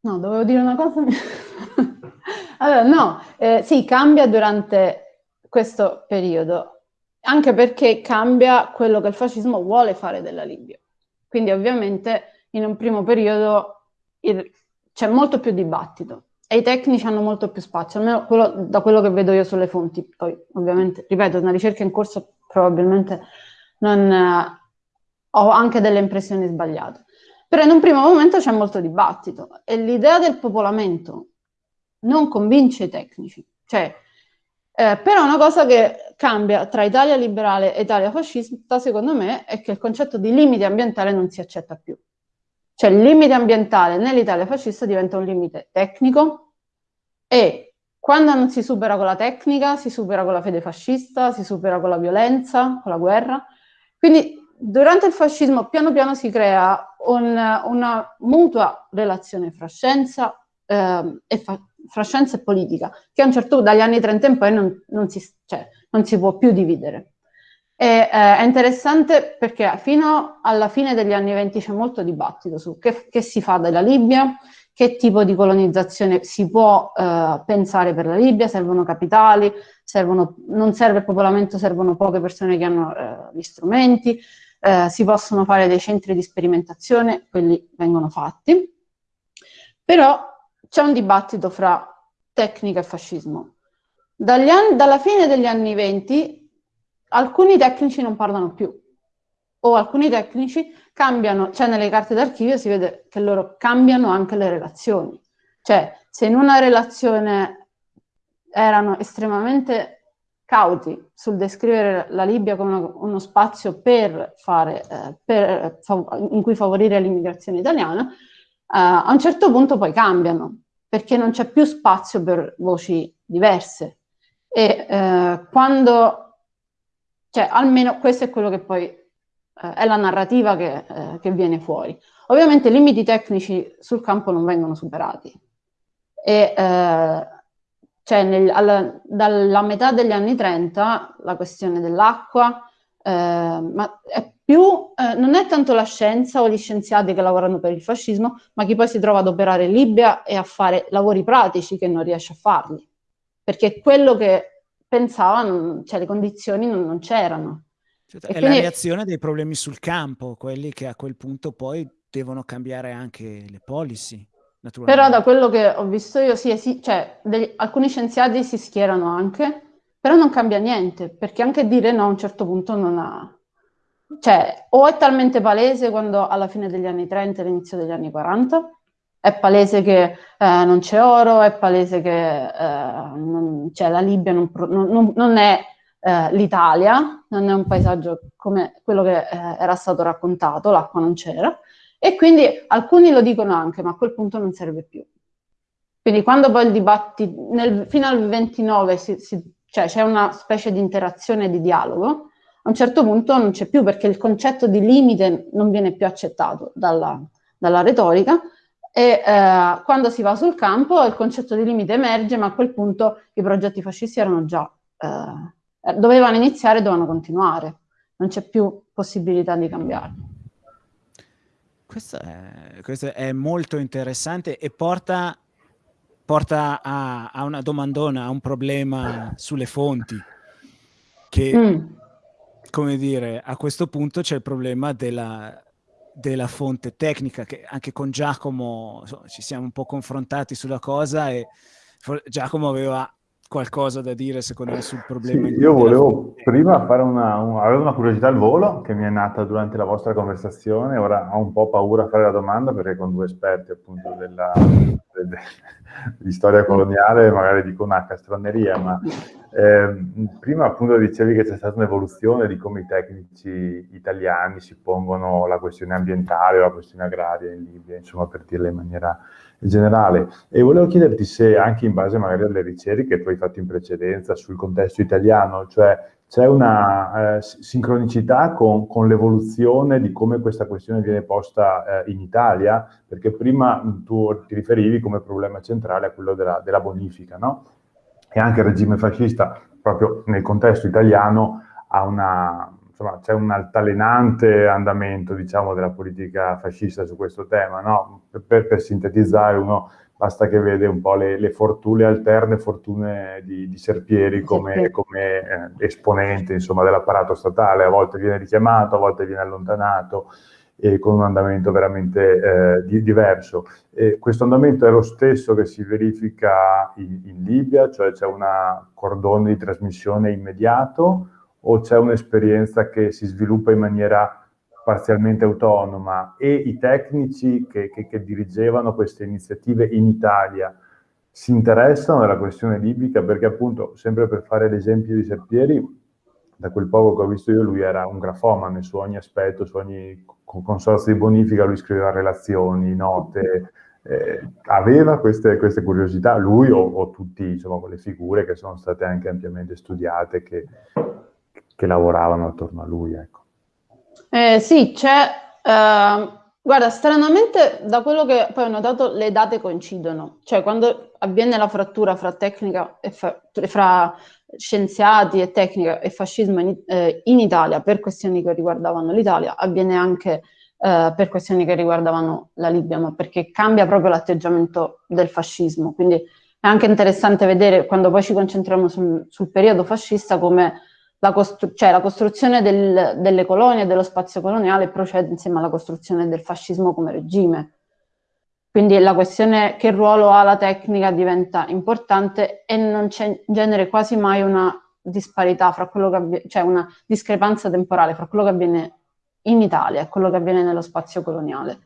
no, dovevo dire una cosa. allora, no, eh, sì, cambia durante questo periodo anche perché cambia quello che il fascismo vuole fare della Libia. Quindi ovviamente in un primo periodo c'è molto più dibattito e i tecnici hanno molto più spazio, almeno quello, da quello che vedo io sulle fonti. Poi ovviamente, ripeto, una ricerca in corso probabilmente non, eh, ho anche delle impressioni sbagliate. Però in un primo momento c'è molto dibattito e l'idea del popolamento non convince i tecnici. Cioè, eh, però una cosa che cambia tra Italia liberale e Italia fascista, secondo me, è che il concetto di limite ambientale non si accetta più. Cioè il limite ambientale nell'Italia fascista diventa un limite tecnico e quando non si supera con la tecnica, si supera con la fede fascista, si supera con la violenza, con la guerra. Quindi durante il fascismo piano piano si crea un, una mutua relazione fra scienza eh, e, fa- fra scienza e politica, che a un certo punto, dagli anni 30 in poi, non, non, si, cioè, non si, può più dividere. E, eh, è interessante perché fino alla fine degli anni 20 c'è molto dibattito su che, che si fa della Libia, che tipo di colonizzazione si può eh, pensare per la Libia, servono capitali, servono, non serve il popolamento, servono poche persone che hanno eh, gli strumenti, eh, si possono fare dei centri di sperimentazione, quelli vengono fatti. Però c'è un dibattito fra tecnica e fascismo. Anni, dalla fine degli anni venti alcuni tecnici non parlano più o alcuni tecnici cambiano, cioè nelle carte d'archivio si vede che loro cambiano anche le relazioni. Cioè, se in una relazione erano estremamente cauti sul descrivere la Libia come uno, uno spazio per fare, eh, per, in cui favorire l'immigrazione italiana, eh, a un certo punto poi cambiano perché non c'è più spazio per voci diverse. E eh, quando, cioè almeno questo è quello che poi eh, è la narrativa che, eh, che, viene fuori. Ovviamente i limiti tecnici sul campo non vengono superati. E, eh, cioè nel, alla, dalla metà degli anni 30 la questione dell'acqua, eh, ma è più eh, non è tanto la scienza o gli scienziati che lavorano per il fascismo, ma chi poi si trova ad operare in Libia e a fare lavori pratici che non riesce a farli, perché quello che pensava, cioè le condizioni non, non c'erano. Certo, è quindi... la reazione dei problemi sul campo, quelli che a quel punto poi devono cambiare anche le policy. Però da quello che ho visto io, sì, sì cioè, degli, alcuni scienziati si schierano anche, però non cambia niente, perché anche dire no a un certo punto non ha, cioè, o è talmente palese quando alla fine degli anni 30 e all'inizio degli anni 40, è palese che eh, non c'è oro, è palese che eh, non, cioè, la Libia non, non, non è eh, l'Italia, non è un paesaggio come quello che eh, era stato raccontato, l'acqua non c'era, e quindi alcuni lo dicono anche, ma a quel punto non serve più. Quindi quando poi il dibattito, fino al 29 si, si, cioè c'è una specie di interazione, di dialogo, a un certo punto non c'è più perché il concetto di limite non viene più accettato dalla, dalla retorica e eh, quando si va sul campo il concetto di limite emerge, ma a quel punto i progetti fascisti erano già, eh, dovevano iniziare e dovevano continuare, non c'è più possibilità di cambiarlo. Questo è, questo è molto interessante e porta porta a, a, una domandona, a un problema sulle fonti, che, mm. Come dire, a questo punto c'è il problema della, della, fonte tecnica, che anche con Giacomo insomma, ci siamo un po' confrontati sulla cosa e Giacomo aveva qualcosa da dire secondo me sul problema. Sì, io volevo prima fare una, un, avevo una curiosità al volo che mi è nata durante la vostra conversazione, ora ho un po' paura a fare la domanda perché con due esperti appunto della, de, di storia coloniale magari dico una castroneria, ma eh, prima appunto dicevi che c'è stata un'evoluzione di come i tecnici italiani si pongono la questione ambientale o la questione agraria in Libia, insomma per dirla in maniera generale. E volevo chiederti se anche in base magari alle ricerche che tu hai fatto in precedenza sul contesto italiano, cioè c'è una eh, sincronicità con, con l'evoluzione di come questa questione viene posta eh, in Italia, perché prima tu ti riferivi come problema centrale a quello della, della bonifica, no? E anche il regime fascista, proprio nel contesto italiano, ha una, c'è un altalenante andamento, diciamo, della politica fascista su questo tema, no? Per, per sintetizzare, uno basta che vede un po' le, le fortune, alterne fortune di, di Serpieri come, come eh, esponente, insomma, dell'apparato statale, a volte viene richiamato, a volte viene allontanato, e con un andamento veramente eh, di, diverso. E questo andamento è lo stesso che si verifica in, in Libia, cioè c'è un cordone di trasmissione immediato, o c'è un'esperienza che si sviluppa in maniera parzialmente autonoma? E i tecnici che, che, che, dirigevano queste iniziative in Italia si interessano della questione libica? Perché appunto, sempre per fare l'esempio di Serpieri, da quel poco che ho visto io, lui era un grafomane su ogni aspetto, su ogni consorzio di bonifica, lui scriveva relazioni, note, eh, aveva queste, queste, curiosità, lui o, o tutti insomma, quelle figure che sono state anche ampiamente studiate, che, che lavoravano attorno a lui. Ecco. Eh, sì, c'è... Uh, guarda, stranamente da quello che poi ho notato le date coincidono, cioè quando avviene la frattura fra tecnica e fa, fra scienziati e tecnica e fascismo in, eh, in, Italia per questioni che riguardavano l'Italia, avviene anche eh, per questioni che riguardavano la Libia, ma perché cambia proprio l'atteggiamento del fascismo. Quindi è anche interessante vedere, quando poi ci concentriamo sul, sul periodo fascista, come la, costru cioè, la costruzione del, delle colonie e dello spazio coloniale procede insieme alla costruzione del fascismo come regime. Quindi la questione che ruolo ha la tecnica diventa importante e non c'è in genere quasi mai una disparità fra quello che avviene, cioè una discrepanza temporale fra quello che avviene in Italia e quello che avviene nello spazio coloniale.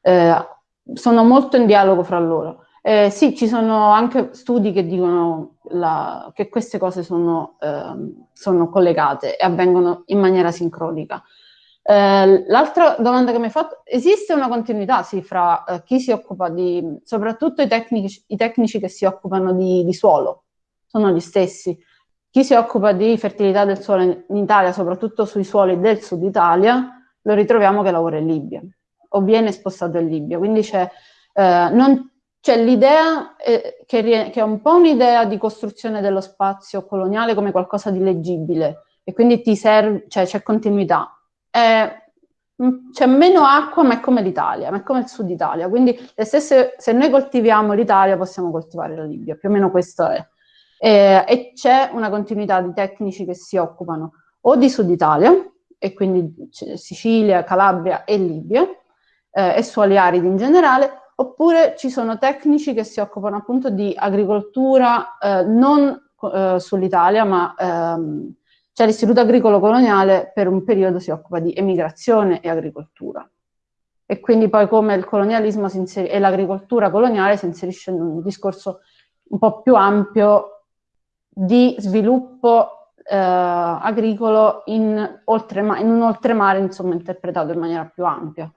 Eh, sono molto in dialogo fra loro. Eh, sì, ci sono anche studi che dicono la, che queste cose sono, eh, sono, collegate e avvengono in maniera sincronica. Eh, l'altra domanda che mi hai fatto, esiste una continuità sì, fra eh, chi si occupa di, soprattutto i tecnici, i tecnici che si occupano di, di, suolo, sono gli stessi. Chi si occupa di fertilità del suolo in, Italia, soprattutto sui suoli del sud Italia, lo ritroviamo che lavora in Libia o viene spostato in Libia, quindi c'è, eh, non, cioè l'idea eh, che, che, è un po' un'idea di costruzione dello spazio coloniale come qualcosa di leggibile e quindi ti serve, cioè c'è continuità. Mm, c'è meno acqua ma è come l'Italia, ma è come il sud Italia, quindi stesse, se noi coltiviamo l'Italia possiamo coltivare la Libia, più o meno questo è. Eh, e c'è una continuità di tecnici che si occupano o di sud Italia, e quindi Sicilia, Calabria e Libia, eh, e suoli aridi in generale, oppure ci sono tecnici che si occupano appunto di agricoltura eh, non eh, sull'Italia, ma ehm, cioè l'Istituto Agricolo Coloniale per un periodo si occupa di emigrazione e agricoltura. E quindi poi come il colonialismo e l'agricoltura coloniale si inserisce in un discorso un po' più ampio di sviluppo eh, agricolo in, oltrema in un oltremare, insomma, interpretato in maniera più ampia.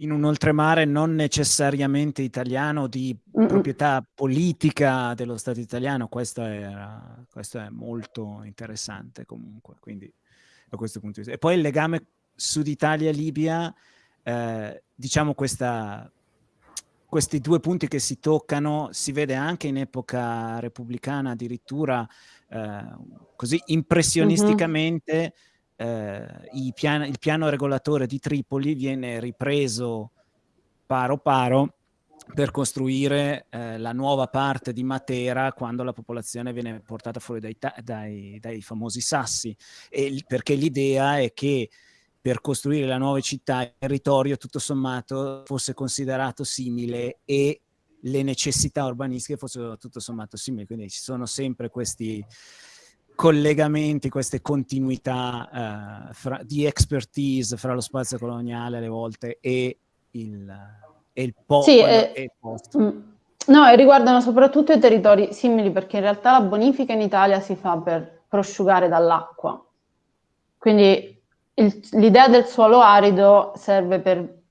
In un oltremare non necessariamente italiano di Mm-mm. proprietà politica dello Stato italiano, questo, era, questo è molto interessante comunque, quindi da questo punto di vista. E poi il legame Sud Italia-Libia, eh, diciamo questa, questi due punti che si toccano si vede anche in epoca repubblicana addirittura eh, così impressionisticamente mm-hmm. Eh, pian- il piano regolatore di Tripoli viene ripreso paro paro per costruire eh, la nuova parte di Matera quando la popolazione viene portata fuori dai, dai, dai famosi sassi, e, perché l'idea è che per costruire la nuova città il territorio tutto sommato fosse considerato simile e le necessità urbanistiche fossero tutto sommato simili, quindi ci sono sempre questi collegamenti, queste continuità uh, fra, di expertise fra lo spazio coloniale alle volte e il, e il, po- sì, eh, e il posto. Mm, no, e riguardano soprattutto i territori simili perché in realtà la bonifica in Italia si fa per prosciugare dall'acqua. Quindi l'idea del suolo arido serve per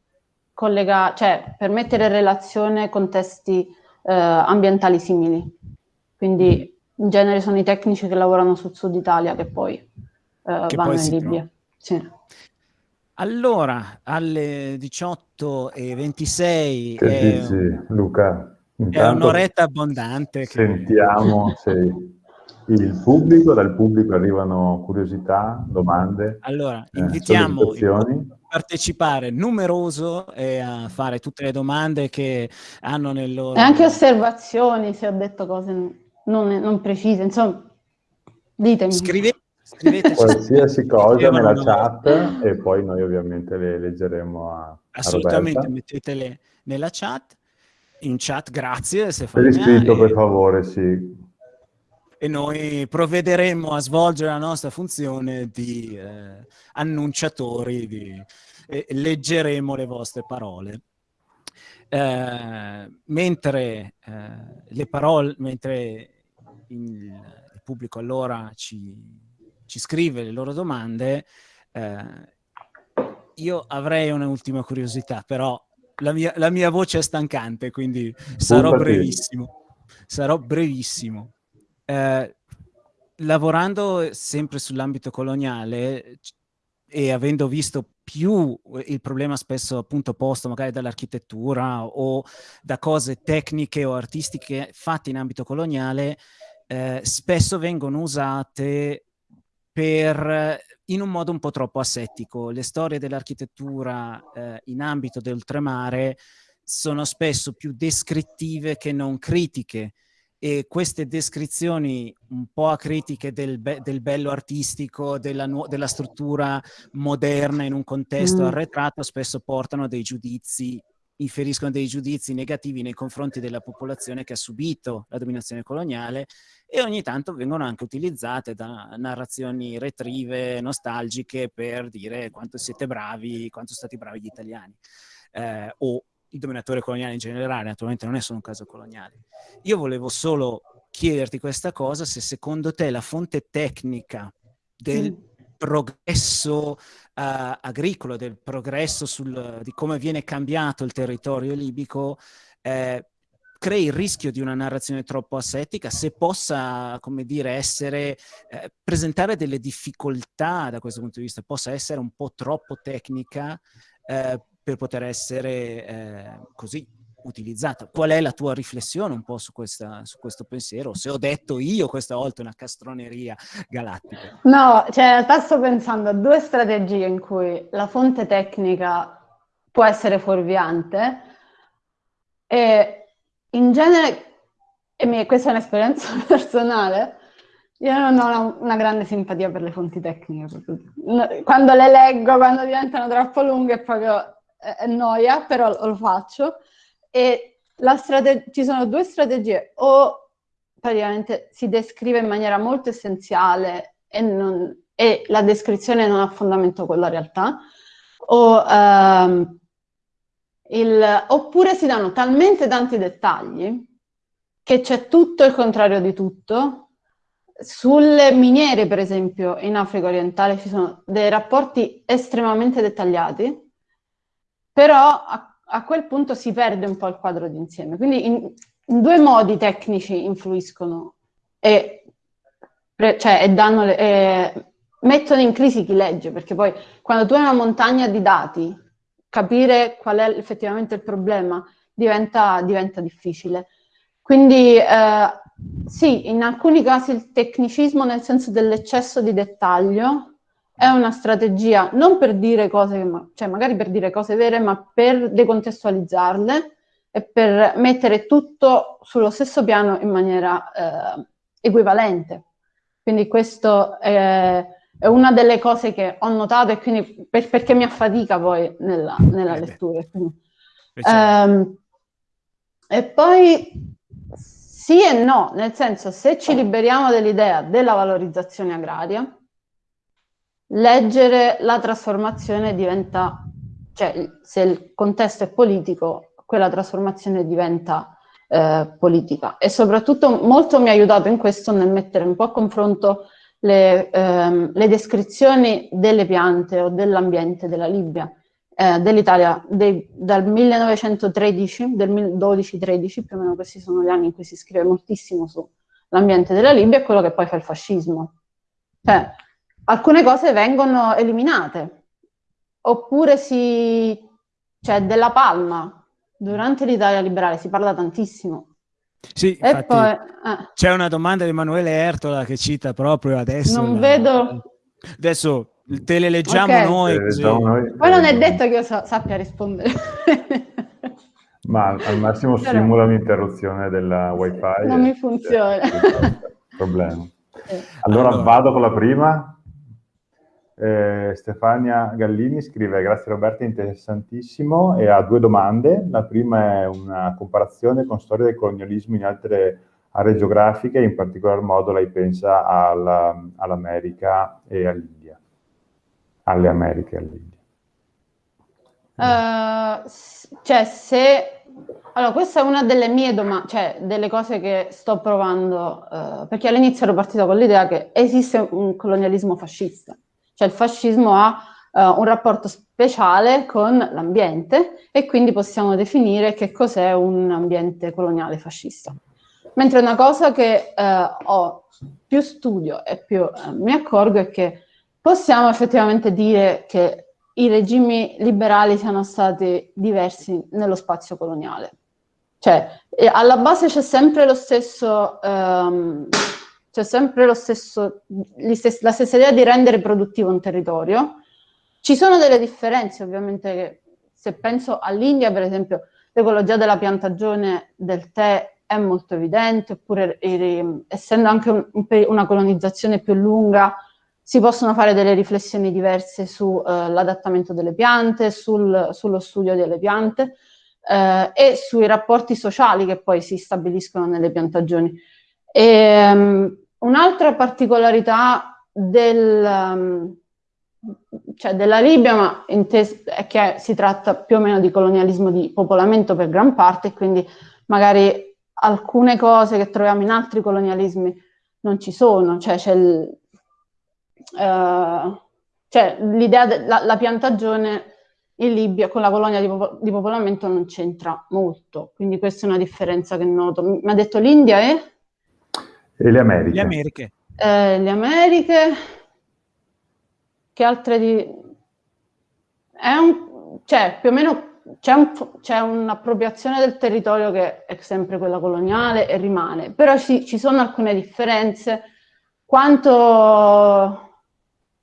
collegare, cioè per mettere in relazione contesti eh, ambientali simili. Quindi in genere sono i tecnici che lavorano sul sud Italia che poi eh, che vanno poi in Libia. Sì. Allora, alle 18.26 che è, dici, Luca? è un'oretta abbondante. Sentiamo se il pubblico, dal pubblico arrivano curiosità, domande. Allora, eh, invitiamo eh, a partecipare numeroso e a fare tutte le domande che hanno nel loro... E anche osservazioni, se ho detto cose non, non precise, insomma, ditemi. Scrivete Scriveteci qualsiasi cosa nella chat e poi noi ovviamente le leggeremo a Assolutamente, a mettetele nella chat. In chat, grazie. Se per iscritto, per favore, sì e noi provvederemo a svolgere la nostra funzione di eh, annunciatori, di, e leggeremo le vostre parole. Eh, mentre eh, le parole, mentre il, il pubblico allora ci, ci, scrive le loro domande, eh, io avrei un'ultima curiosità, però la mia, la mia, voce è stancante, quindi sarò brevissimo. Sarò brevissimo eh, lavorando sempre sull'ambito coloniale e avendo visto più il problema spesso appunto posto magari dall'architettura o da cose tecniche o artistiche fatte in ambito coloniale, eh, spesso vengono usate per, in un modo un po' troppo assettico. Le storie dell'architettura eh, in ambito del oltremare sono spesso più descrittive che non critiche e queste descrizioni un po' acritiche del, be del bello artistico, della, della, struttura moderna in un contesto mm. arretrato, spesso portano dei giudizi, inferiscono dei giudizi negativi nei confronti della popolazione che ha subito la dominazione coloniale e ogni tanto vengono anche utilizzate da narrazioni retrive, nostalgiche per dire quanto siete bravi, quanto sono stati bravi gli italiani. Eh, o il dominatore coloniale in generale, naturalmente non è solo un caso coloniale. Io volevo solo chiederti questa cosa, se secondo te la fonte tecnica del. Progresso uh, agricolo, del progresso sul, di come viene cambiato il territorio libico, eh, crei il rischio di una narrazione troppo assettica, se possa, come dire, essere, eh, presentare delle difficoltà da questo punto di vista, possa essere un po' troppo tecnica, eh, per poter essere eh, così utilizzata. Qual è la tua riflessione un po' su, questa, su, questo pensiero? Se ho detto io questa volta una castroneria galattica. No, cioè in realtà sto pensando a due strategie in cui la fonte tecnica può essere fuorviante e in genere, e questa è un'esperienza personale, io non ho una, grande simpatia per le fonti tecniche. Quando le leggo, quando diventano troppo lunghe, proprio è noia, però lo faccio. E ci sono due strategie, o praticamente si descrive in maniera molto essenziale e, non, e la descrizione non ha fondamento con la realtà, o, um, il, oppure si danno talmente tanti dettagli che c'è tutto il contrario di tutto. Sulle miniere, per esempio, in Africa orientale ci sono dei rapporti estremamente dettagliati però a, quel punto si perde un po' il quadro d'insieme. Quindi in, in due modi tecnici influiscono e, cioè, e le, e mettono in crisi chi legge, perché poi quando tu hai una montagna di dati, capire qual è effettivamente il problema diventa, diventa difficile. Quindi eh, sì, in alcuni casi il tecnicismo nel senso dell'eccesso di dettaglio è una strategia non per dire cose, cioè magari per dire cose vere, ma per decontestualizzarle e per mettere tutto sullo stesso piano in maniera eh, equivalente. Quindi questo è, è, una delle cose che ho notato e quindi per, perché mi affatica poi nella, nella lettura. Quindi, ehm, e poi sì e no, nel senso se ci liberiamo dell'idea della valorizzazione agraria, leggere la trasformazione diventa, cioè se il contesto è politico, quella trasformazione diventa eh, politica. E soprattutto molto mi ha aiutato in questo nel mettere un po' a confronto le, ehm, le descrizioni delle piante o dell'ambiente della Libia, eh, dell'Italia dal 1913, del 12-13, più o meno questi sono gli anni in cui si scrive moltissimo sull'ambiente della Libia, e quello che poi fa il fascismo. Cioè, alcune cose vengono eliminate, oppure si... cioè della palma, durante l'Italia liberale si parla tantissimo. Sì, poi, eh. c'è una domanda di Emanuele Ertola che cita proprio adesso. Non la... vedo... Adesso te le leggiamo okay. noi. Noi. Poi non è detto che io sa sappia rispondere. Ma al massimo Però... simula un'interruzione della wifi. Non mi funziona. Problema. Allora, allora vado con la prima. Eh, Stefania Gallini scrive grazie Roberta, interessantissimo e ha due domande. La prima è una comparazione con storia del colonialismo in altre aree geografiche, in particolar modo lei pensa all'America e all'India, alle Americhe e all'India. Uh, cioè se allora, questa è una delle mie domande, cioè delle cose che sto provando, uh, perché all'inizio ero partita con l'idea che esiste un colonialismo fascista. Cioè il fascismo ha uh, un rapporto speciale con l'ambiente e quindi possiamo definire che cos'è un ambiente coloniale fascista. Mentre una cosa che uh, ho più studio e più uh, mi accorgo è che possiamo effettivamente dire che i regimi liberali siano stati diversi nello spazio coloniale. Cioè, alla base c'è sempre lo stesso um, c'è sempre lo stesso, la stessa idea di rendere produttivo un territorio. Ci sono delle differenze, ovviamente, se penso all'India, per esempio, l'ecologia della piantagione del tè è molto evidente, oppure eh, essendo anche un, una colonizzazione più lunga, si possono fare delle riflessioni diverse sull'adattamento uh, delle piante, sul, sullo studio delle piante uh, e sui rapporti sociali che poi si stabiliscono nelle piantagioni. E, um, Un'altra particolarità del, um, cioè della Libia è che si tratta più o meno di colonialismo di popolamento per gran parte, quindi magari alcune cose che troviamo in altri colonialismi non ci sono, cioè c'è uh, cioè, l'idea della piantagione in Libia con la colonia di, popol di popolamento non c'entra molto, quindi questa è una differenza che noto. Mi ha detto l'India è? E le Americhe? Le Americhe. Eh, le Americhe, che altre di... È un... Cioè, più o meno c'è un'appropriazione del territorio che è sempre quella coloniale e rimane, però ci, ci sono alcune differenze, quanto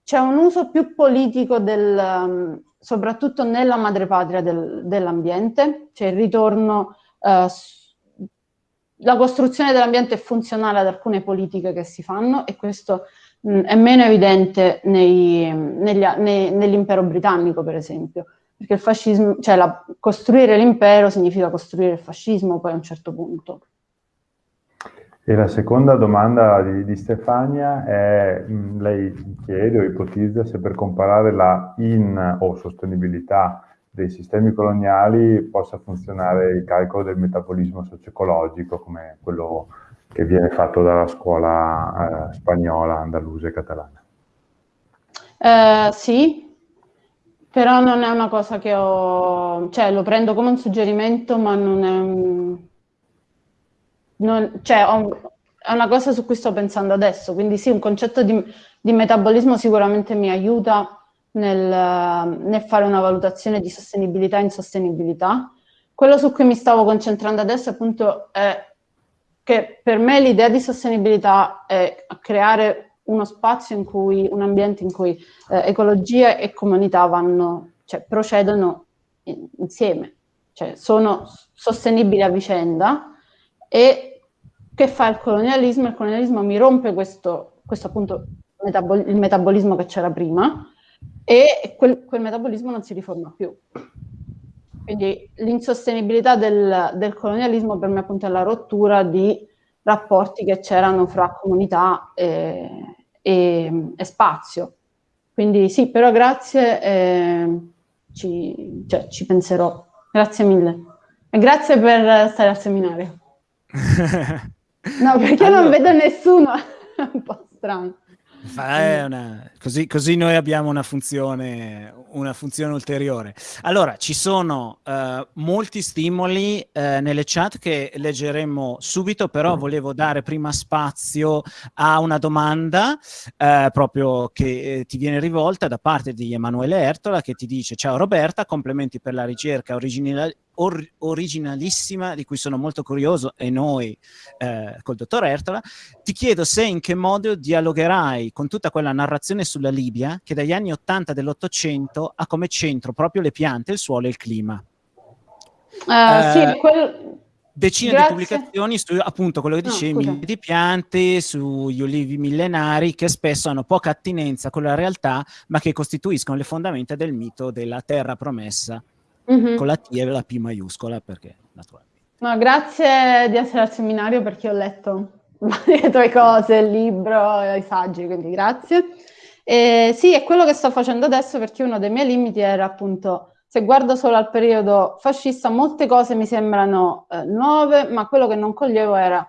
c'è un uso più politico del, um, soprattutto nella madrepatria del, dell'ambiente, c'è il ritorno uh, la costruzione dell'ambiente è funzionale ad alcune politiche che si fanno e questo mh, è meno evidente nell'impero britannico, per esempio, perché il fascismo, cioè la, costruire l'impero significa costruire il fascismo poi a un certo punto. E la seconda domanda di, di Stefania è, mh, lei chiede o ipotizza se per comparare la in o sostenibilità dei sistemi coloniali possa funzionare il calcolo del metabolismo socio-ecologico come quello che viene fatto dalla scuola eh, spagnola, andalusa e catalana. Uh, sì, Però non è una cosa che ho, cioè lo prendo come un suggerimento, ma non è. Non, cioè, ho, è una cosa su cui sto pensando adesso, quindi sì, un concetto di, di metabolismo sicuramente mi aiuta nel, nel, fare una valutazione di sostenibilità e insostenibilità. Quello su cui mi stavo concentrando adesso appunto è che per me l'idea di sostenibilità è creare uno spazio in cui, un ambiente in cui eh, ecologia e comunità vanno, cioè procedono in, insieme, cioè sono sostenibili a vicenda e che fa il colonialismo? Il colonialismo mi rompe questo, questo appunto metabol il metabolismo che c'era prima e quel, quel, metabolismo non si riforma più. Quindi l'insostenibilità del, del colonialismo per me appunto è la rottura di rapporti che c'erano fra comunità e, e, e, spazio. Quindi sì, però grazie, eh, ci, cioè, ci penserò. Grazie mille. E grazie per stare al seminario. no, perché allora... non vedo nessuno. È un po' strano. Una, così, così, noi abbiamo una funzione, una funzione ulteriore. Allora, ci sono uh, molti stimoli uh, nelle chat che leggeremo subito, però volevo dare prima spazio a una domanda uh, proprio che eh, ti viene rivolta da parte di Emanuele Ertola che ti dice ciao Roberta, complimenti per la ricerca originale or originalissima di cui sono molto curioso e noi eh, col dottor Ertola, ti chiedo se in che modo dialogherai con tutta quella narrazione sulla Libia che dagli anni 80 dell'Ottocento ha come centro proprio le piante, il suolo e il clima. Uh, eh, sì, quel... Decine Grazie. di pubblicazioni su appunto quello che dicevi, no, di piante, sugli olivi millenari che spesso hanno poca attinenza con la realtà ma che costituiscono le fondamenta del mito della terra promessa mm-hmm. con la T e la P maiuscola perché naturalmente. No, grazie di essere al seminario perché ho letto le tue cose, il libro, i saggi, quindi grazie. E sì, è quello che sto facendo adesso perché uno dei miei limiti era appunto, se guardo solo al periodo fascista, molte cose mi sembrano eh, nuove, ma quello che non coglievo era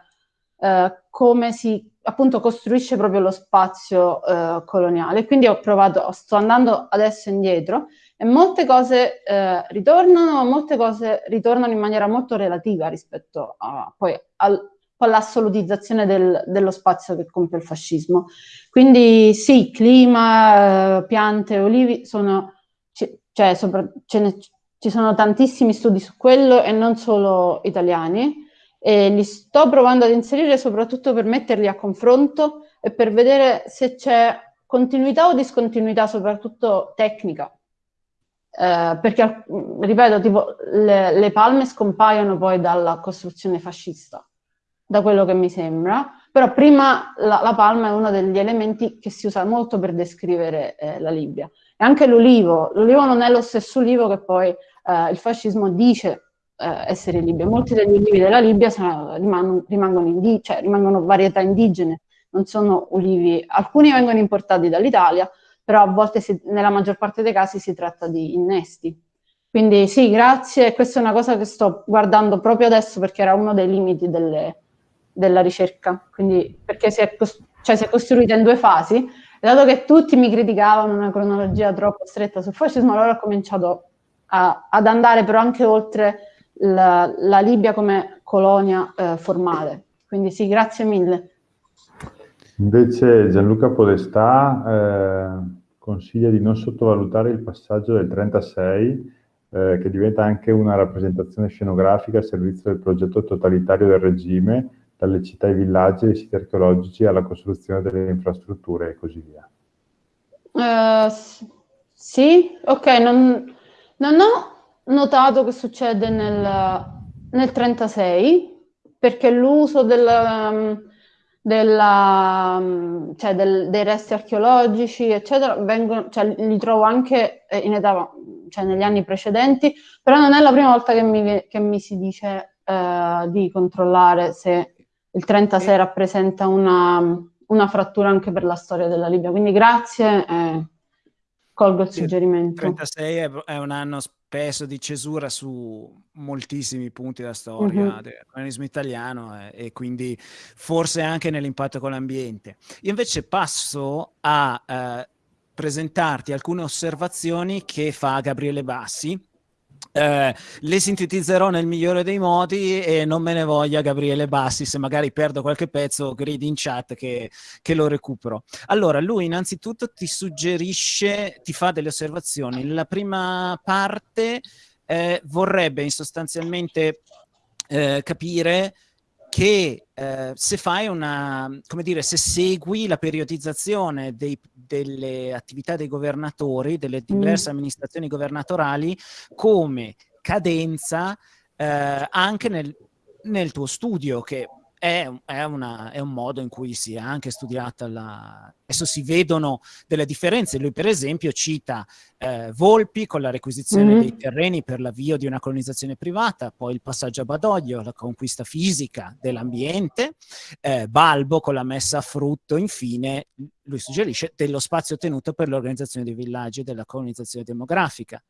eh, come si appunto costruisce proprio lo spazio eh, coloniale. Quindi ho provato, sto andando adesso indietro e molte cose eh, ritornano, molte cose ritornano in maniera molto relativa rispetto a, poi al, all'assolutizzazione del, dello spazio che compie il fascismo. Quindi sì, clima, eh, piante, olivi sono, cioè, sopra, ne, ci sono tantissimi studi su quello e non solo italiani e li sto provando ad inserire soprattutto per metterli a confronto e per vedere se c'è continuità o discontinuità, soprattutto tecnica, eh, perché, ripeto, tipo, le, le, palme scompaiono poi dalla costruzione fascista, da quello che mi sembra, però prima la, la palma è uno degli elementi che si usa molto per descrivere eh, la Libia. E anche l'olivo, l'olivo non è lo stesso olivo che poi eh, il fascismo dice eh, essere Libia. Molti degli olivi della Libia sono, rimangono, rimangono, indi, cioè, rimangono varietà indigene, non sono olivi, alcuni vengono importati dall'Italia, però a volte si, nella maggior parte dei casi si tratta di innesti. Quindi sì, grazie, questa è una cosa che sto guardando proprio adesso perché era uno dei limiti delle, della ricerca, quindi perché si è, cioè, si è costruita in due fasi, dato che tutti mi criticavano una cronologia troppo stretta sul fascismo, allora ho cominciato a, ad andare però anche oltre la, la Libia come colonia eh, formale. Quindi sì, grazie mille. Invece Gianluca Podestà eh, consiglia di non sottovalutare il passaggio del 36 eh, che diventa anche una rappresentazione scenografica al servizio del progetto totalitario del regime, dalle città ai villaggi, ai siti archeologici alla costruzione delle infrastrutture e così via. Uh, sì, ok, non, non, ho notato che succede nel, nel 36 perché l'uso del... Della, mm, cioè del, dei resti archeologici, eccetera, vengono, cioè, li trovo anche eh, in età, cioè negli anni precedenti, però non è la prima volta che mi, che mi si dice eh, di controllare se il 36 rappresenta una, una, frattura anche per la storia della Libia. Quindi grazie, eh, colgo il suggerimento. Il 36 è, è un anno peso di cesura su moltissimi punti della storia mm-hmm. del colonialismo italiano eh, e quindi forse anche nell'impatto con l'ambiente. Io invece passo a eh, presentarti alcune osservazioni che fa Gabriele Bassi, eh, le sintetizzerò nel migliore dei modi e non me ne voglia Gabriele Bassi se magari perdo qualche pezzo gridi in chat che, che, lo recupero. Allora lui innanzitutto ti suggerisce ti fa delle osservazioni. La prima parte eh, vorrebbe sostanzialmente eh, capire che eh, se fai una, come dire, se segui la periodizzazione dei, delle attività dei governatori, delle mm. diverse mm. amministrazioni governatorali, come cadenza eh, anche nel, nel tuo studio, che è, è, una, è, un modo in cui si è anche studiata la... Adesso si vedono delle differenze. Lui, per esempio, cita eh, Volpi con la requisizione mm -hmm. dei terreni per l'avvio di una colonizzazione privata, poi il passaggio a Badoglio, la conquista fisica dell'ambiente, eh, Balbo con la messa a frutto, infine, lui suggerisce, dello spazio tenuto per l'organizzazione dei villaggi e della colonizzazione demografica.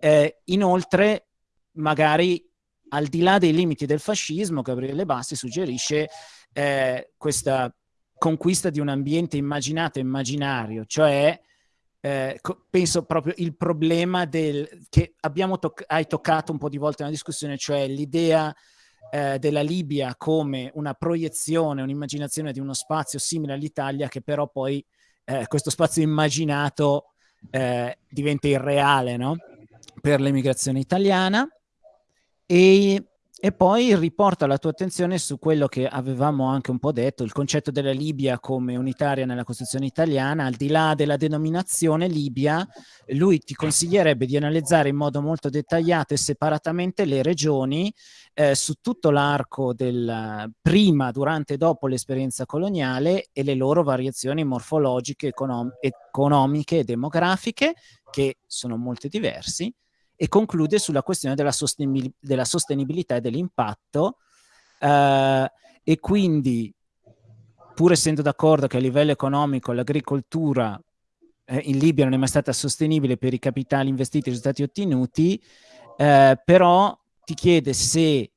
Eh, inoltre, magari al di là dei limiti del fascismo, Gabriele Bassi suggerisce eh, questa conquista di un ambiente immaginato e immaginario, cioè eh, penso proprio il problema del, che toc hai toccato un po' di volte nella discussione, cioè l'idea eh, della Libia come una proiezione, un'immaginazione di uno spazio simile all'Italia che però poi eh, questo spazio immaginato eh, diventa irreale no? per l'emigrazione italiana e, e poi riporta la tua attenzione su quello che avevamo anche un po' detto, il concetto della Libia come unitaria nella Costituzione italiana, al di là della denominazione Libia, lui ti consiglierebbe di analizzare in modo molto dettagliato e separatamente le regioni eh, su tutto l'arco del prima, durante e dopo l'esperienza coloniale e le loro variazioni morfologiche, econom economiche e demografiche, che sono molte diversi, e conclude sulla questione della, sostenibil della sostenibilità e dell'impatto eh, e quindi pur essendo d'accordo che a livello economico l'agricoltura eh, in Libia non è mai stata sostenibile per i capitali investiti e i risultati ottenuti, eh, però ti chiede se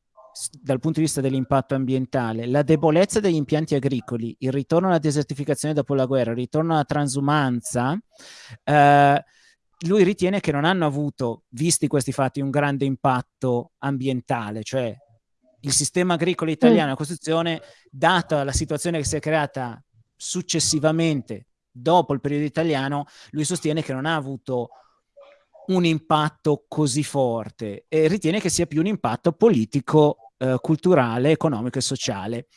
dal punto di vista dell'impatto ambientale, la debolezza degli impianti agricoli, il ritorno alla desertificazione dopo la guerra, il ritorno alla transumanza, eh, lui ritiene che non hanno avuto, visti questi fatti, un grande impatto ambientale, cioè il sistema agricolo italiano, mm. la Costituzione, data la situazione che si è creata successivamente dopo il periodo italiano, lui sostiene che non ha avuto un impatto così forte e ritiene che sia più un impatto politico, eh, culturale, economico e sociale.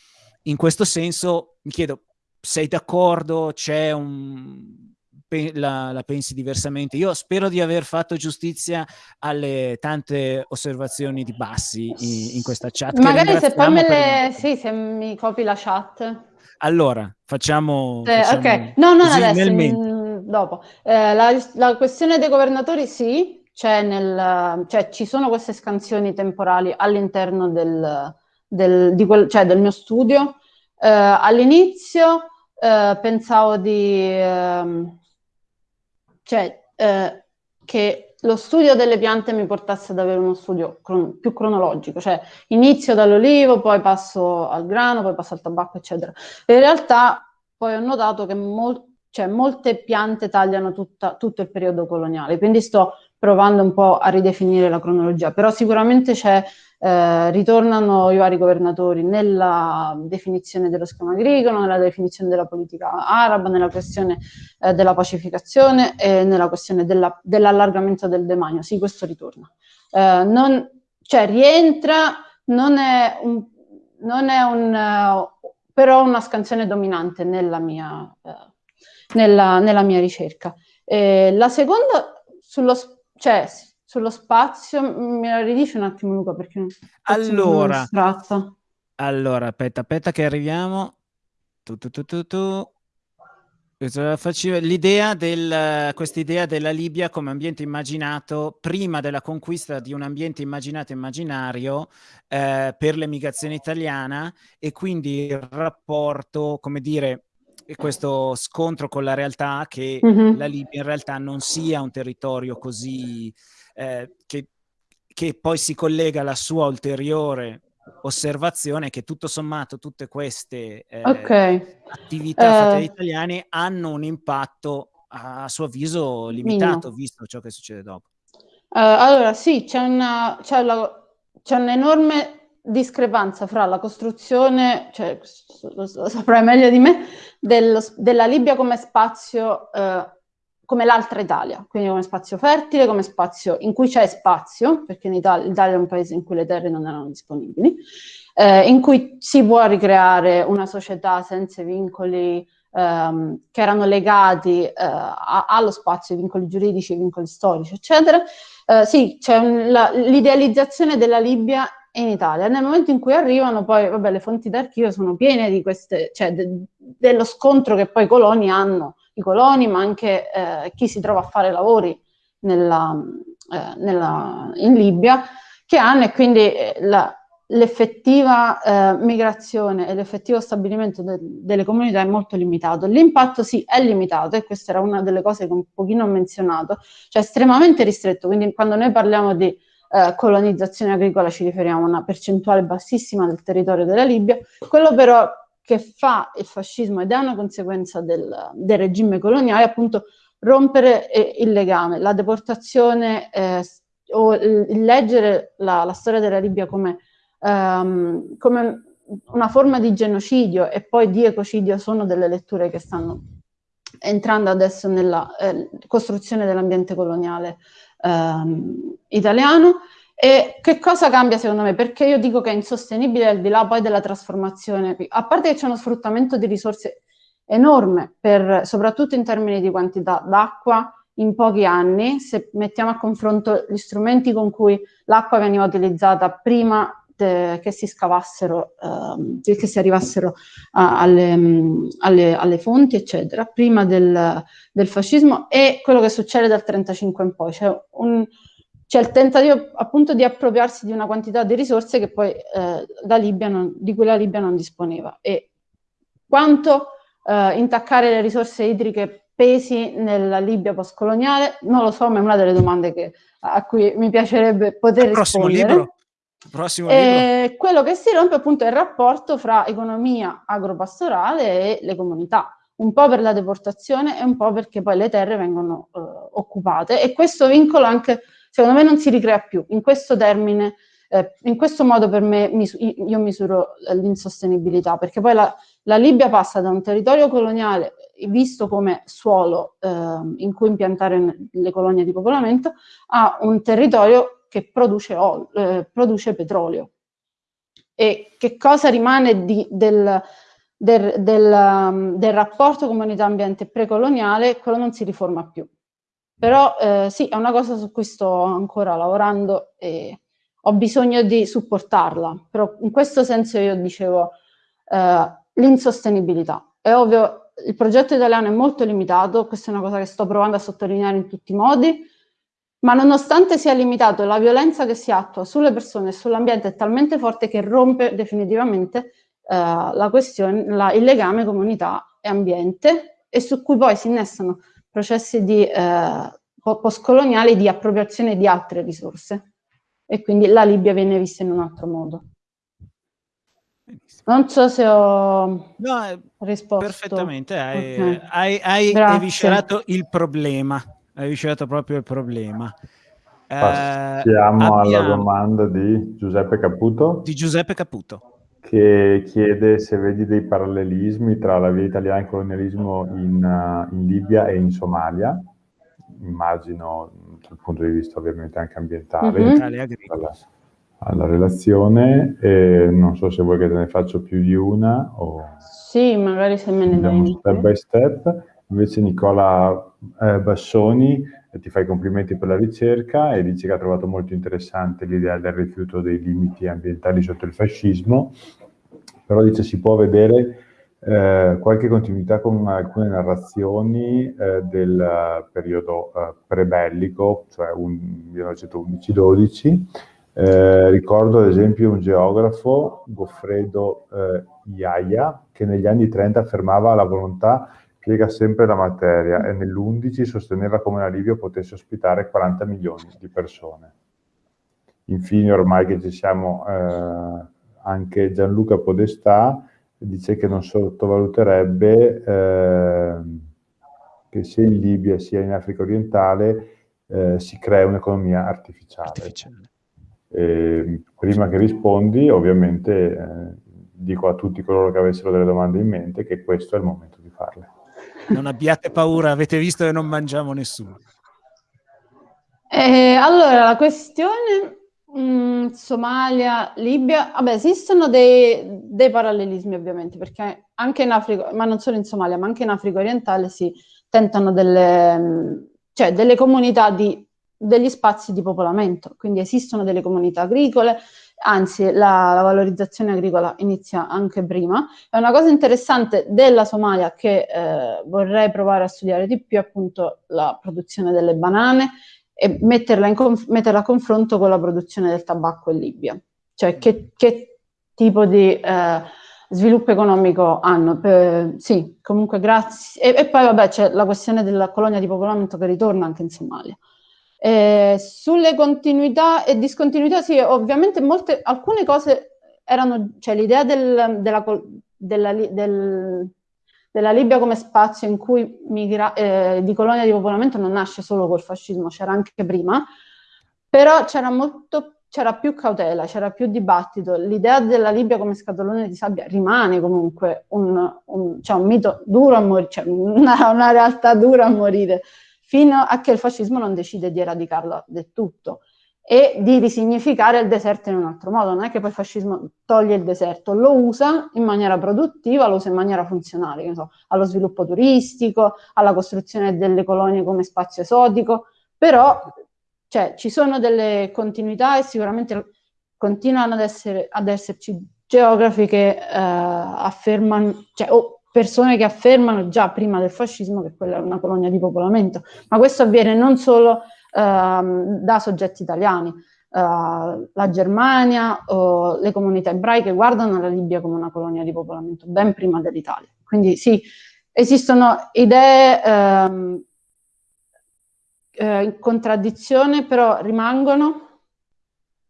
In questo senso mi chiedo, sei d'accordo? C'è un, la, la, pensi diversamente. Io spero di aver fatto giustizia alle tante osservazioni di Bassi in, in questa chat. Magari se poi me le... Sì, se mi copi la chat. Allora, facciamo... Eh, facciamo ok, no, non adesso, mh, dopo. Eh, la, la, questione dei governatori sì, c'è nel, cioè, ci sono queste scansioni temporali all'interno del, del, quel, cioè, del, mio studio. Eh, all'inizio eh, pensavo di ehm, cioè eh, che lo studio delle piante mi portasse ad avere uno studio cron più cronologico, cioè inizio dall'olivo, poi passo al grano, poi passo al tabacco, eccetera. In realtà poi ho notato che mol cioè, molte piante tagliano tutta, tutto il periodo coloniale, quindi sto provando un po' a ridefinire la cronologia, però sicuramente c'è eh, ritornano i vari governatori nella definizione dello schema agricolo, nella definizione della politica araba, nella questione eh, della pacificazione e nella questione dell'allargamento dell del demanio. Sì, questo ritorna. Eh, non, cioè rientra, non è un, non è un uh, però una scansione dominante nella mia, uh, nella, nella mia ricerca. la seconda, sullo, cioè, sullo spazio, me la ridici un attimo Luca perché allora, allora, aspetta, aspetta che arriviamo. Tu, tu, tu, tu, tu. L'idea del, questa idea della Libia come ambiente immaginato prima della conquista di un ambiente immaginato immaginario eh, per l'emigrazione italiana e quindi il rapporto, come dire, questo scontro con la realtà che mm -hmm. la Libia in realtà non sia un territorio così eh, che, che poi si collega alla sua ulteriore osservazione che tutto sommato tutte queste eh, okay. attività fatte dagli eh. italiani hanno un impatto a suo avviso limitato, Minimo. visto ciò che succede dopo. Uh, allora, sì, c'è, una, c'è, la, c'è un'enorme discrepanza fra la costruzione, cioè, lo, saprai meglio di me, del, della Libia come spazio, eh, come l'altra Italia, quindi come spazio fertile, come spazio in cui c'è spazio, perché in Italia, l'Italia è un paese in cui le terre non erano disponibili, eh, in cui si può ricreare una società senza vincoli ehm, che erano legati eh, a, allo spazio, vincoli giuridici, vincoli storici, eccetera. Eh, sì, c'è un, la, l'idealizzazione della Libia in Italia. Nel momento in cui arrivano, poi, vabbè, le fonti d'archivio sono piene di queste, cioè de, dello scontro che poi i coloni hanno, i coloni, ma anche eh, chi si trova a fare lavori nella, eh, nella, in Libia, che hanno e quindi eh, l'effettiva eh, migrazione e l'effettivo stabilimento de- delle comunità è molto limitato. L'impatto sì è limitato e questa era una delle cose che un pochino ho menzionato, cioè estremamente ristretto, quindi quando noi parliamo di eh, colonizzazione agricola ci riferiamo a una percentuale bassissima del territorio della Libia, quello però che fa il fascismo ed è una conseguenza del, del regime coloniale appunto rompere eh, il legame, la deportazione eh, o il, leggere la, la storia della Libia come um, come una forma di genocidio e poi di ecocidio sono delle letture che stanno entrando adesso nella eh, costruzione dell'ambiente coloniale ehm, italiano. E che cosa cambia secondo me? Perché io dico che è insostenibile al di là poi della trasformazione, a parte che c'è uno sfruttamento di risorse enorme, per, soprattutto in termini di quantità d'acqua in pochi anni, se mettiamo a confronto gli strumenti con cui l'acqua veniva utilizzata prima eh, che si scavassero, eh, che si arrivassero a, alle, mm, alle, alle, fonti, eccetera, prima del, del, fascismo e quello che succede dal 1935 in poi. Un, c'è il tentativo appunto di appropriarsi di una quantità di risorse che poi eh, la Libia non, di cui la Libia non disponeva. E quanto eh, intaccare le risorse idriche pesi nella Libia postcoloniale? Non lo so, ma è una delle domande che, a cui mi piacerebbe poter il rispondere. Libro. Prossimo e quello che si rompe appunto è il rapporto fra economia agropastorale e le comunità, un po' per la deportazione e un po' perché poi le terre vengono eh, occupate. E questo vincolo anche secondo me non si ricrea più. In questo termine, eh, in questo modo per me mis io misuro l'insostenibilità, perché poi la, la, Libia passa da un territorio coloniale visto come suolo eh, in cui impiantare le colonie di popolamento a un territorio che produce, eh, produce petrolio. E che cosa rimane di, del, del, del, um, del, rapporto comunità-ambiente precoloniale? Quello non si riforma più. Però eh, sì, è una cosa su cui sto ancora lavorando e ho bisogno di supportarla. Però in questo senso io dicevo eh, l'insostenibilità. È ovvio, il progetto italiano è molto limitato, questa è una cosa che sto provando a sottolineare in tutti i modi, ma nonostante sia limitato, la violenza che si attua sulle persone e sull'ambiente è talmente forte che rompe definitivamente eh, la questione, la, il legame comunità e ambiente e su cui poi si innestano processi di, eh, postcoloniali di appropriazione di altre risorse e quindi la Libia viene vista in un altro modo. Non so se ho no, risposto. Perfettamente, hai, okay. hai, hai eviscerato il problema hai riuscito proprio il problema. Passiamo eh, alla domanda di Giuseppe Caputo. Di Giuseppe Caputo. Che chiede se vedi dei parallelismi tra la via italiana e il colonialismo in, uh, in Libia e in Somalia. Immagino dal punto di vista ovviamente anche ambientale. Mm-hmm. Alla, alla, relazione. E non so se vuoi che te ne faccio più di una. O... Sì, magari se me ne dai. Step by step. Invece Nicola eh, Bassoni eh, ti fa i complimenti per la ricerca e dice che ha trovato molto interessante l'idea del rifiuto dei limiti ambientali sotto il fascismo, però dice si può vedere eh, qualche continuità con alcune narrazioni eh, del periodo eh, prebellico, cioè 1911-12. Eh, ricordo ad esempio un geografo, Goffredo eh, Iaia, che negli anni 30 affermava la volontà piega sempre la materia e nell'11 sosteneva come la Libia potesse ospitare 40 milioni di persone. Infine, ormai che ci siamo, eh, anche Gianluca Podestà dice che non sottovaluterebbe eh, che sia in Libia sia in Africa orientale eh, si crea un'economia artificiale. artificiale. E, prima che rispondi, ovviamente eh, dico a tutti coloro che avessero delle domande in mente che questo è il momento di farle. Non abbiate paura, avete visto che non mangiamo nessuno. Eh, allora, la questione mh, mm, Somalia, Libia, vabbè, esistono dei, dei, parallelismi ovviamente, perché anche in Africa, ma non solo in Somalia, ma anche in Africa orientale si tentano delle, cioè delle comunità di, degli spazi di popolamento, quindi esistono delle comunità agricole, anzi la, la, valorizzazione agricola inizia anche prima. È una cosa interessante della Somalia che eh, vorrei provare a studiare di più, appunto la produzione delle banane e metterla, metterla a confronto con la produzione del tabacco in Libia. Cioè che, che tipo di eh, sviluppo economico hanno? Per, sì, comunque grazie. E, e poi vabbè c'è la questione della colonia di popolamento che ritorna anche in Somalia. Eh, sulle continuità e discontinuità, sì, ovviamente molte, alcune cose erano, cioè l'idea del, della, della, del, della, Libia come spazio in cui migra, eh, di colonia di popolamento non nasce solo col fascismo, c'era anche prima, però c'era molto c'era più cautela, c'era più dibattito. L'idea della Libia come scatolone di sabbia rimane comunque un, un, cioè un mito duro a morire, cioè una, una realtà dura a morire fino a che il fascismo non decide di eradicarla del tutto e di risignificare il deserto in un altro modo. Non è che poi il fascismo toglie il deserto, lo usa in maniera produttiva, lo usa in maniera funzionale, so, allo sviluppo turistico, alla costruzione delle colonie come spazio esotico, però cioè, ci sono delle continuità e sicuramente continuano ad, essere, ad esserci geografi che eh, affermano, cioè, o persone che affermano già prima del fascismo che quella è una colonia di popolamento, ma questo avviene non solo ehm, da soggetti italiani, uh, la Germania o le comunità ebraiche guardano la Libia come una colonia di popolamento ben prima dell'Italia. Quindi sì, esistono idee ehm, eh, in contraddizione, però rimangono,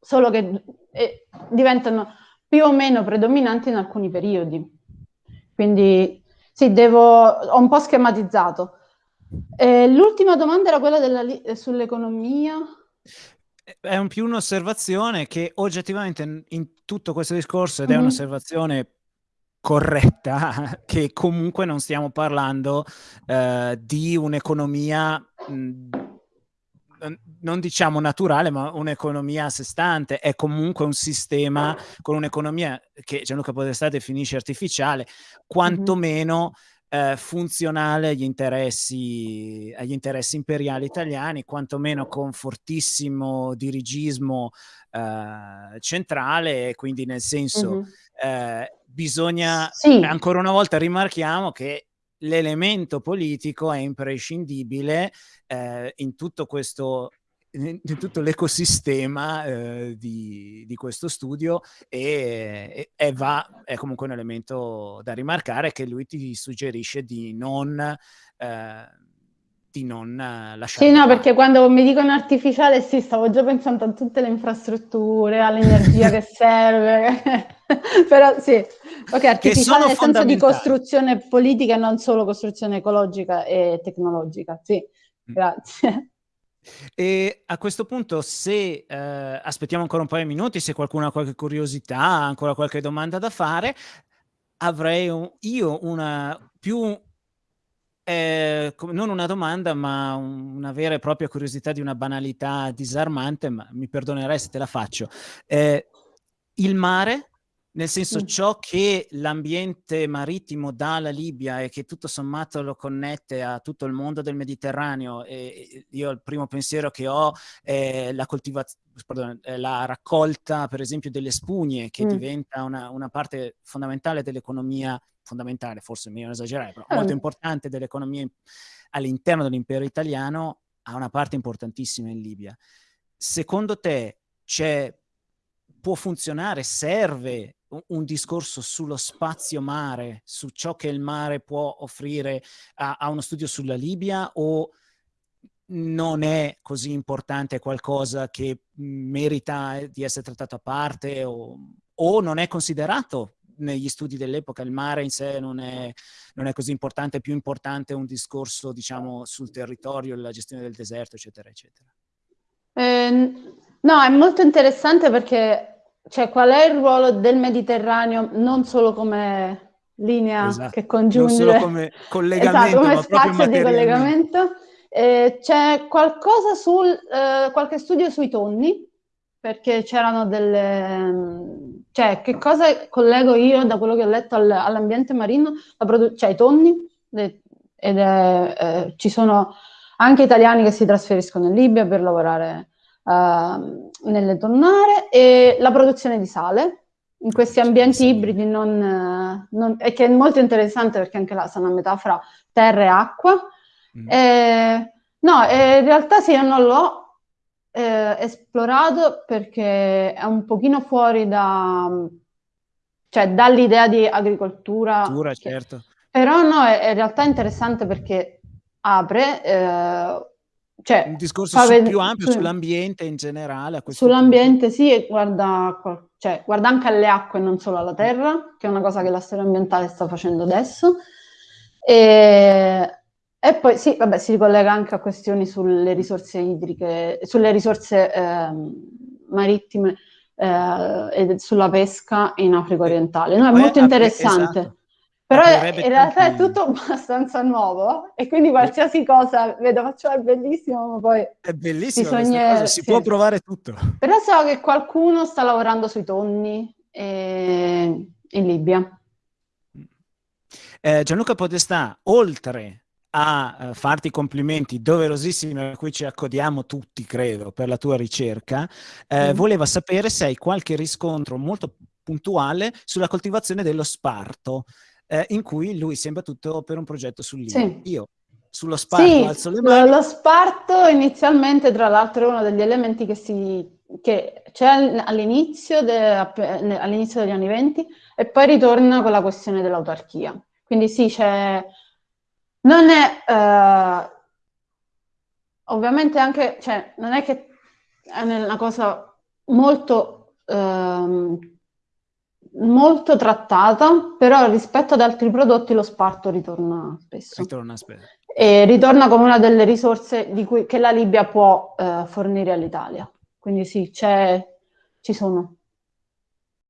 solo che eh, diventano più o meno predominanti in alcuni periodi. Quindi sì, devo, ho un po' schematizzato. Eh, l'ultima domanda era quella della, eh, sull'economia. È un più un'osservazione che oggettivamente in tutto questo discorso, ed è mm-hmm. un'osservazione corretta, che comunque non stiamo parlando eh, di un'economia mh, non diciamo naturale, ma un'economia a sé stante, è comunque un sistema con un'economia che Gianluca Podestà definisce artificiale, quantomeno eh, funzionale agli interessi, agli interessi imperiali italiani, quantomeno con fortissimo dirigismo eh, centrale, quindi nel senso eh, bisogna, sì. ancora una volta rimarchiamo che l'elemento politico è imprescindibile eh, in tutto questo in, tutto l'ecosistema eh, di, di, questo studio e, e, va, è comunque un elemento da rimarcare che lui ti suggerisce di non, eh, di non lasciare. Sì, no, perché quando mi dicono artificiale, sì, stavo già pensando a tutte le infrastrutture, all'energia che serve, però sì, Ok, artificiale nel senso di costruzione politica e non solo costruzione ecologica e tecnologica. Sì, mm. grazie. E a questo punto, se eh, aspettiamo ancora un paio di minuti, se qualcuno ha qualche curiosità, ancora qualche domanda da fare, avrei un, io una più eh, non una domanda, ma una vera e propria curiosità di una banalità disarmante, ma mi perdonerai se te la faccio. Eh, il mare nel senso, ciò che l'ambiente marittimo dà alla Libia e che tutto sommato lo connette a tutto il mondo del Mediterraneo, e io il primo pensiero che ho è la, pardon, la raccolta, per esempio, delle spugne, che mm. diventa una, una, parte fondamentale dell'economia, fondamentale, forse meglio esagerare, però mm. molto importante dell'economia all'interno dell'impero italiano, ha una parte importantissima in Libia. Secondo te c'è può funzionare, serve un discorso sullo spazio mare, su ciò che il mare può offrire a, a uno studio sulla Libia o non è così importante, qualcosa che merita di essere trattato a parte o, o non è considerato negli studi dell'epoca il mare in sé non è, non è, così importante, è più importante un discorso, diciamo, sul territorio, la gestione del deserto, eccetera, eccetera. Eh, no, è molto interessante perché, cioè, qual è il ruolo del Mediterraneo non solo come linea esatto. che congiunge... Non solo come collegamento, esatto, come spazio di collegamento. Eh, c'è qualcosa sul, eh, qualche studio sui tonni, perché c'erano delle... Cioè, che cosa collego io da quello che ho letto al, all'ambiente marino? Cioè, i tonni, ed è, eh, ci sono anche italiani che si trasferiscono in Libia per lavorare uh, nelle tonnare, e la produzione di sale, in questi ambienti ibridi non, non, e che è molto interessante perché anche là sono a metà fra terra e acqua. Mm. E, no, in realtà sì, io non l'ho eh, esplorato perché è un pochino fuori da, cioè dall'idea di agricoltura. Cultura, certo. Però no, è, è, in realtà interessante perché apre, eh, cioè, un discorso su, più ampio su, sull'ambiente in generale. sull'ambiente punto. sì, e guarda, cioè, guarda anche alle acque e non solo alla terra, che è una cosa che la storia ambientale sta facendo adesso. E, e poi sì, vabbè, si ricollega anche a questioni sulle risorse idriche, sulle risorse eh, marittime eh, e sulla pesca in Africa orientale. No, è molto interessante. Esatto. Però in realtà è tutto abbastanza nuovo e quindi qualsiasi cosa vedo faccio è bellissimo, ma poi... È bellissimo, bisogna... si sì. può provare tutto. Però so che qualcuno sta lavorando sui tonni eh, in Libia. Eh, Gianluca Podestà, oltre a uh, farti complimenti doverosissimi a cui ci accodiamo tutti, credo, per la tua ricerca, eh, mm. voleva sapere se hai qualche riscontro molto puntuale sulla coltivazione dello sparto, eh, in cui lui sembra tutto per un progetto sul libro. Sì. Io sullo sparto sì, alzo le mani. Lo sparto inizialmente, tra l'altro, è uno degli elementi che, si, che c'è all'inizio, all'inizio degli anni venti e poi ritorna con la questione dell'autarchia. Quindi sì, c'è non è eh, ovviamente anche, cioè, non è che è una cosa molto, eh, molto trattata, però rispetto ad altri prodotti lo sparto ritorna spesso. Ritorna spesso. E ritorna come una delle risorse cui, che la Libia può eh, fornire all'Italia. Quindi sì, ci sono.